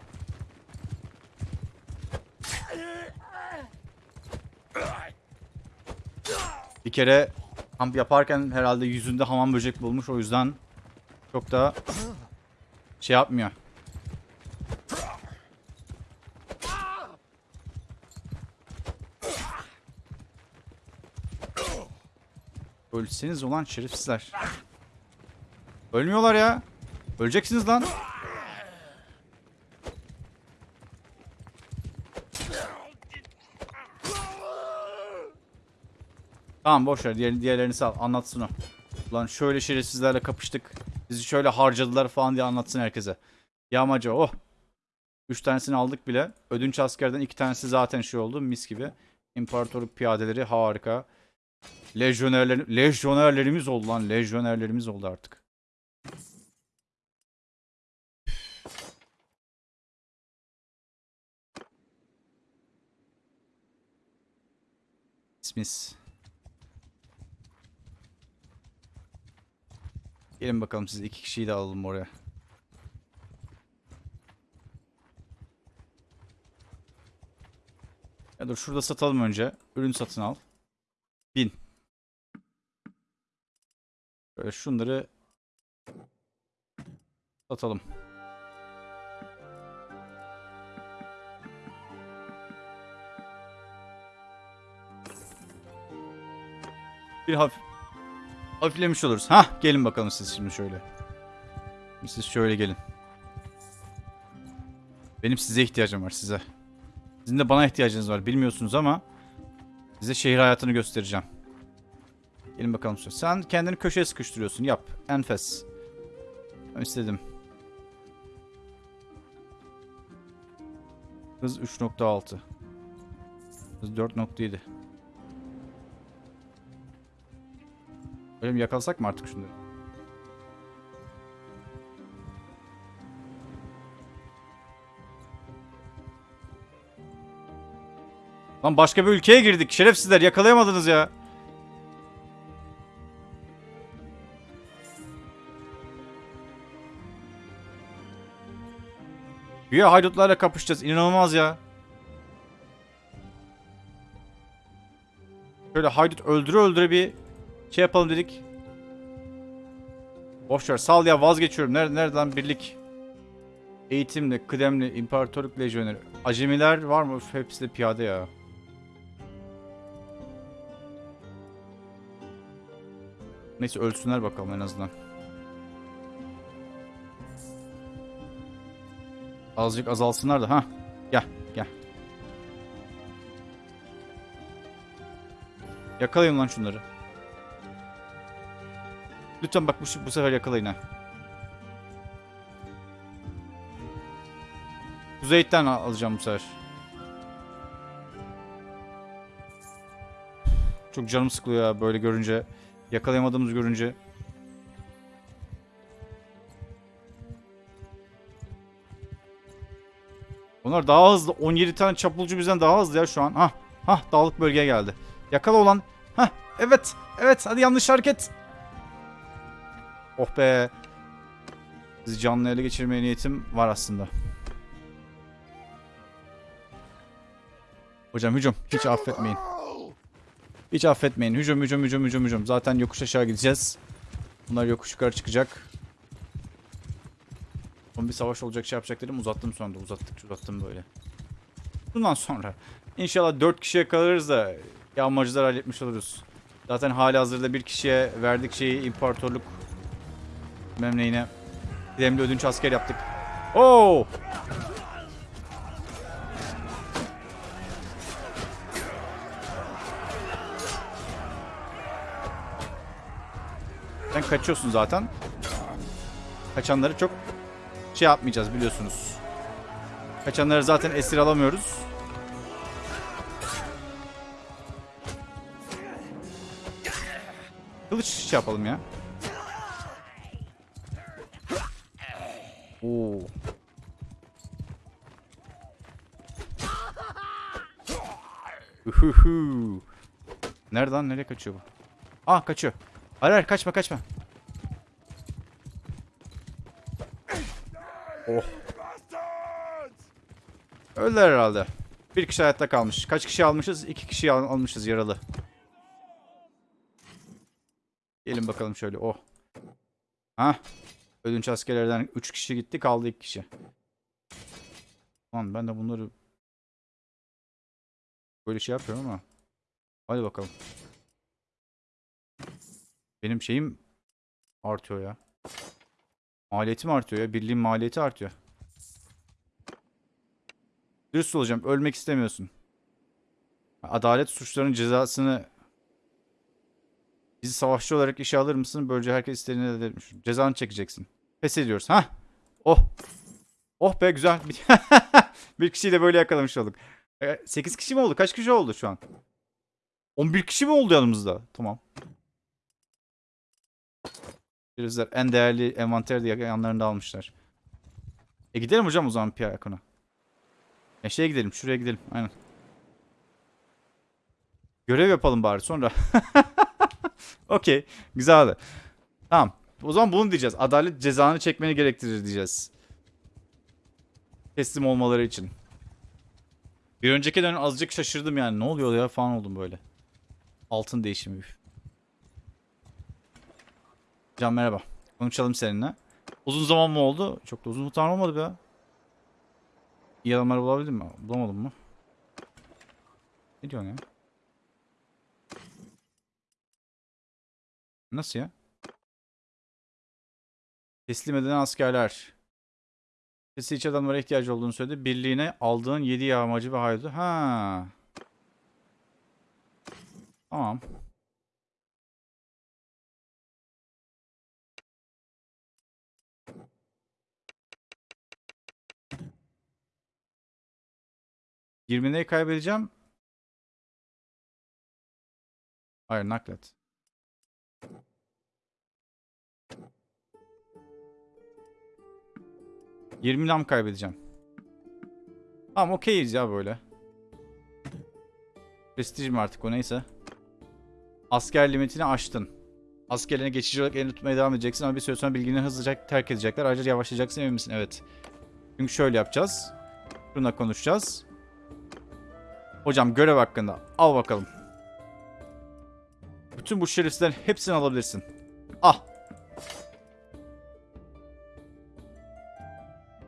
A: Bir kere kamp yaparken herhalde yüzünde hamam böcek bulmuş o yüzden çok da şey yapmıyor. Ölseniz ulan şerefsizler. Ölmüyorlar ya. Öleceksiniz lan. Tamam boş ver. Diğer, diğerlerini sal. Anlatsın o. Ulan şöyle şerefsizlerle kapıştık. Bizi şöyle harcadılar falan diye anlatsın herkese. Yağmacı oh. Üç tanesini aldık bile. Ödünç askerden iki tanesi zaten şey oldu. Mis gibi. İmparatorluk piyadeleri harika. Lejyonerler, lejyonerlerimiz oldu lan. Lejyonerlerimiz oldu artık. Smith. Gelin bakalım siz iki kişiyi de alalım oraya. Ya dur şurada satalım önce. Ürün satın al. Bin. Böyle şunları satalım. Bir hafif hafiflemiş oluruz. Hah gelin bakalım siz şimdi şöyle. Siz şöyle gelin. Benim size ihtiyacım var size. Sizin de bana ihtiyacınız var. Bilmiyorsunuz ama size şehir hayatını göstereceğim. Gelin bakalım. Sen kendini köşeye sıkıştırıyorsun. Yap. Enfes. Ben istedim. Hız 3.6. Hız 4.7. Öyle mi yakalasak mı artık şunları? Lan başka bir ülkeye girdik. Şerefsizler yakalayamadınız ya. Güya haydutlarla kapışacağız. İnanılmaz ya. Şöyle haydut öldüre öldüre bir şey yapalım dedik. Boşver sal ya vazgeçiyorum. Nerede, nereden birlik? Eğitimli, kıdemli, imparatorluk lejyoneri. Acemiler var mı? Hepsi de piyade ya. Neyse ölsünler bakalım en azından. Azıcık azalsınlar da ha. Gel gel. Yakalayın lan şunları. Lütfen bak bu, bu sefer yakalayın ha. Kuzeyitten al- alacağım bu sefer. Çok canım sıkılıyor ya böyle görünce. Yakalayamadığımız görünce. Onlar daha hızlı. 17 tane çapulcu bizden daha hızlı ya şu an. Hah. Hah dağlık bölgeye geldi. Yakala olan. Hah evet. Evet hadi yanlış hareket. Oh be. Sizi canlı ele geçirmeye niyetim var aslında. Hocam hücum. Hiç affetmeyin. Hiç affetmeyin. Hücum hücum hücum hücum hücum. Zaten yokuş aşağı gideceğiz. Bunlar yokuş yukarı çıkacak. Son bir savaş olacak şey yapacak dedim. Uzattım sonra da. Uzattıkça uzattım böyle. Bundan sonra. İnşallah 4 kişiye kalırız da yağmacılar halletmiş oluruz. Zaten hali hazırda bir kişiye verdik şeyi imparatorluk memleğine. Kıdemli ödünç asker yaptık. Oo! Kaçıyorsun zaten. Kaçanları çok şey yapmayacağız biliyorsunuz. Kaçanları zaten esir alamıyoruz. Kılıç şey yapalım ya. Oo. Uhuhu. Nereden nereye kaçıyor bu? Ah kaçıyor. Hayır hayır kaçma kaçma. Oh. Öldüler herhalde. Bir kişi hayatta kalmış. Kaç kişi almışız? İki kişi al- almışız yaralı. Gelin bakalım şöyle. Oh. Ha. Ödünç askerlerden 3 kişi gitti. Kaldı 2 kişi. Lan ben de bunları böyle şey yapıyorum ama. Hadi bakalım. Benim şeyim artıyor ya. Maliyetim artıyor ya. Birliğin maliyeti artıyor. Dürüst olacağım. Ölmek istemiyorsun. Adalet suçlarının cezasını bizi savaşçı olarak işe alır mısın? Böylece herkes istediğini elde etmiş. Cezanı çekeceksin. Pes ediyoruz. Ha? Oh. Oh be güzel. bir kişiyi de böyle yakalamış olduk. 8 kişi mi oldu? Kaç kişi oldu şu an? 11 kişi mi oldu yanımızda? Tamam. Şerefsizler en değerli envanteri de yanlarında almışlar. E gidelim hocam o zaman Piyakon'a. Ya şeye gidelim, şuraya gidelim. Aynen. Görev yapalım bari sonra. Okey. Güzeldi. Tamam. O zaman bunu diyeceğiz. Adalet cezanı çekmeni gerektirir diyeceğiz. Teslim olmaları için. Bir önceki dönem azıcık şaşırdım yani. Ne oluyor ya falan oldum böyle. Altın değişimi. Can merhaba. Konuşalım seninle. Uzun zaman mı oldu? Çok da uzun zaman olmadı be. İyi adamlar bulabildim mi? Bulamadım mı? Ne diyorsun ya? Nasıl ya? Teslim edilen askerler. Sesi iç adamlara ihtiyacı olduğunu söyledi. Birliğine aldığın 7 yağmacı ve haydutu. Ha. Tamam. Yirmi kaybedeceğim. Hayır naklet. Yirmi lam kaybedeceğim. Tamam okeyiz ya böyle. Prestij mi artık o neyse. Asker limitini aştın. Askerlerine geçici olarak elini tutmaya devam edeceksin ama bir süre sonra bilgini hızlıca terk edecekler. Ayrıca yavaşlayacaksın emin misin? Evet. Çünkü şöyle yapacağız. Şununla konuşacağız. Hocam görev hakkında. Al bakalım. Bütün bu şerefsizlerin hepsini alabilirsin. Ah.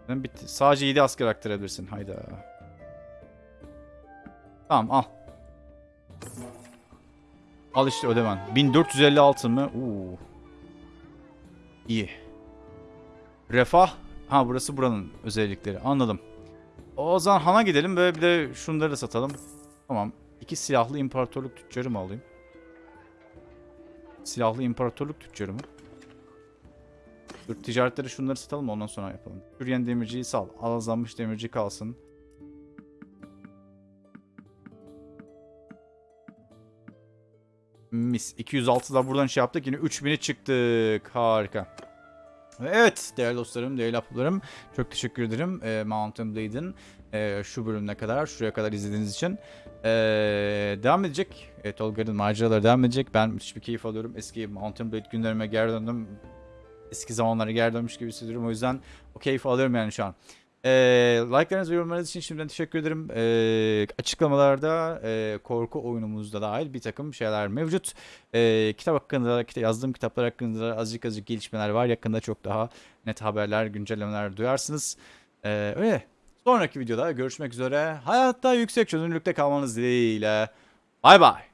A: Bitti. Sadece 7 asker aktarabilirsin. Hayda. Tamam al. Al işte ödemen. 1456 mı? Oo. İyi. Refah. Ha burası buranın özellikleri. Anladım. O zaman Han'a gidelim. Böyle bir de şunları da satalım. Tamam. İki silahlı imparatorluk tüccarı mı alayım? Silahlı imparatorluk tüccarı mı? Dur ticaretleri şunları satalım ondan sonra yapalım. Yürüyen demirciyi sal. Alazlanmış demirci kalsın. Mis. 206 da buradan şey yaptık. Yine 3000'e çıktık. Harika. Ve Evet değerli dostlarım, değerli ablalarım. Çok teşekkür ederim e, Mountain Blade'in e, şu bölümüne kadar, şuraya kadar izlediğiniz için. E, devam edecek. E, Tolga'nın maceraları devam edecek. Ben müthiş bir keyif alıyorum. Eski Mountain Blade günlerime geri döndüm. Eski zamanlara geri dönmüş gibi hissediyorum. O yüzden o keyfi alıyorum yani şu an. E, like'larınız yorumlarınız için şimdiden teşekkür ederim. E, açıklamalarda e, korku oyunumuzda dahil bir takım şeyler mevcut. E, kitap hakkında, kita- yazdığım kitaplar hakkında azıcık azıcık gelişmeler var. Yakında çok daha net haberler, güncellemeler duyarsınız. E, öyle. Sonraki videoda görüşmek üzere. Hayatta yüksek çözünürlükte kalmanız dileğiyle. Bay bay.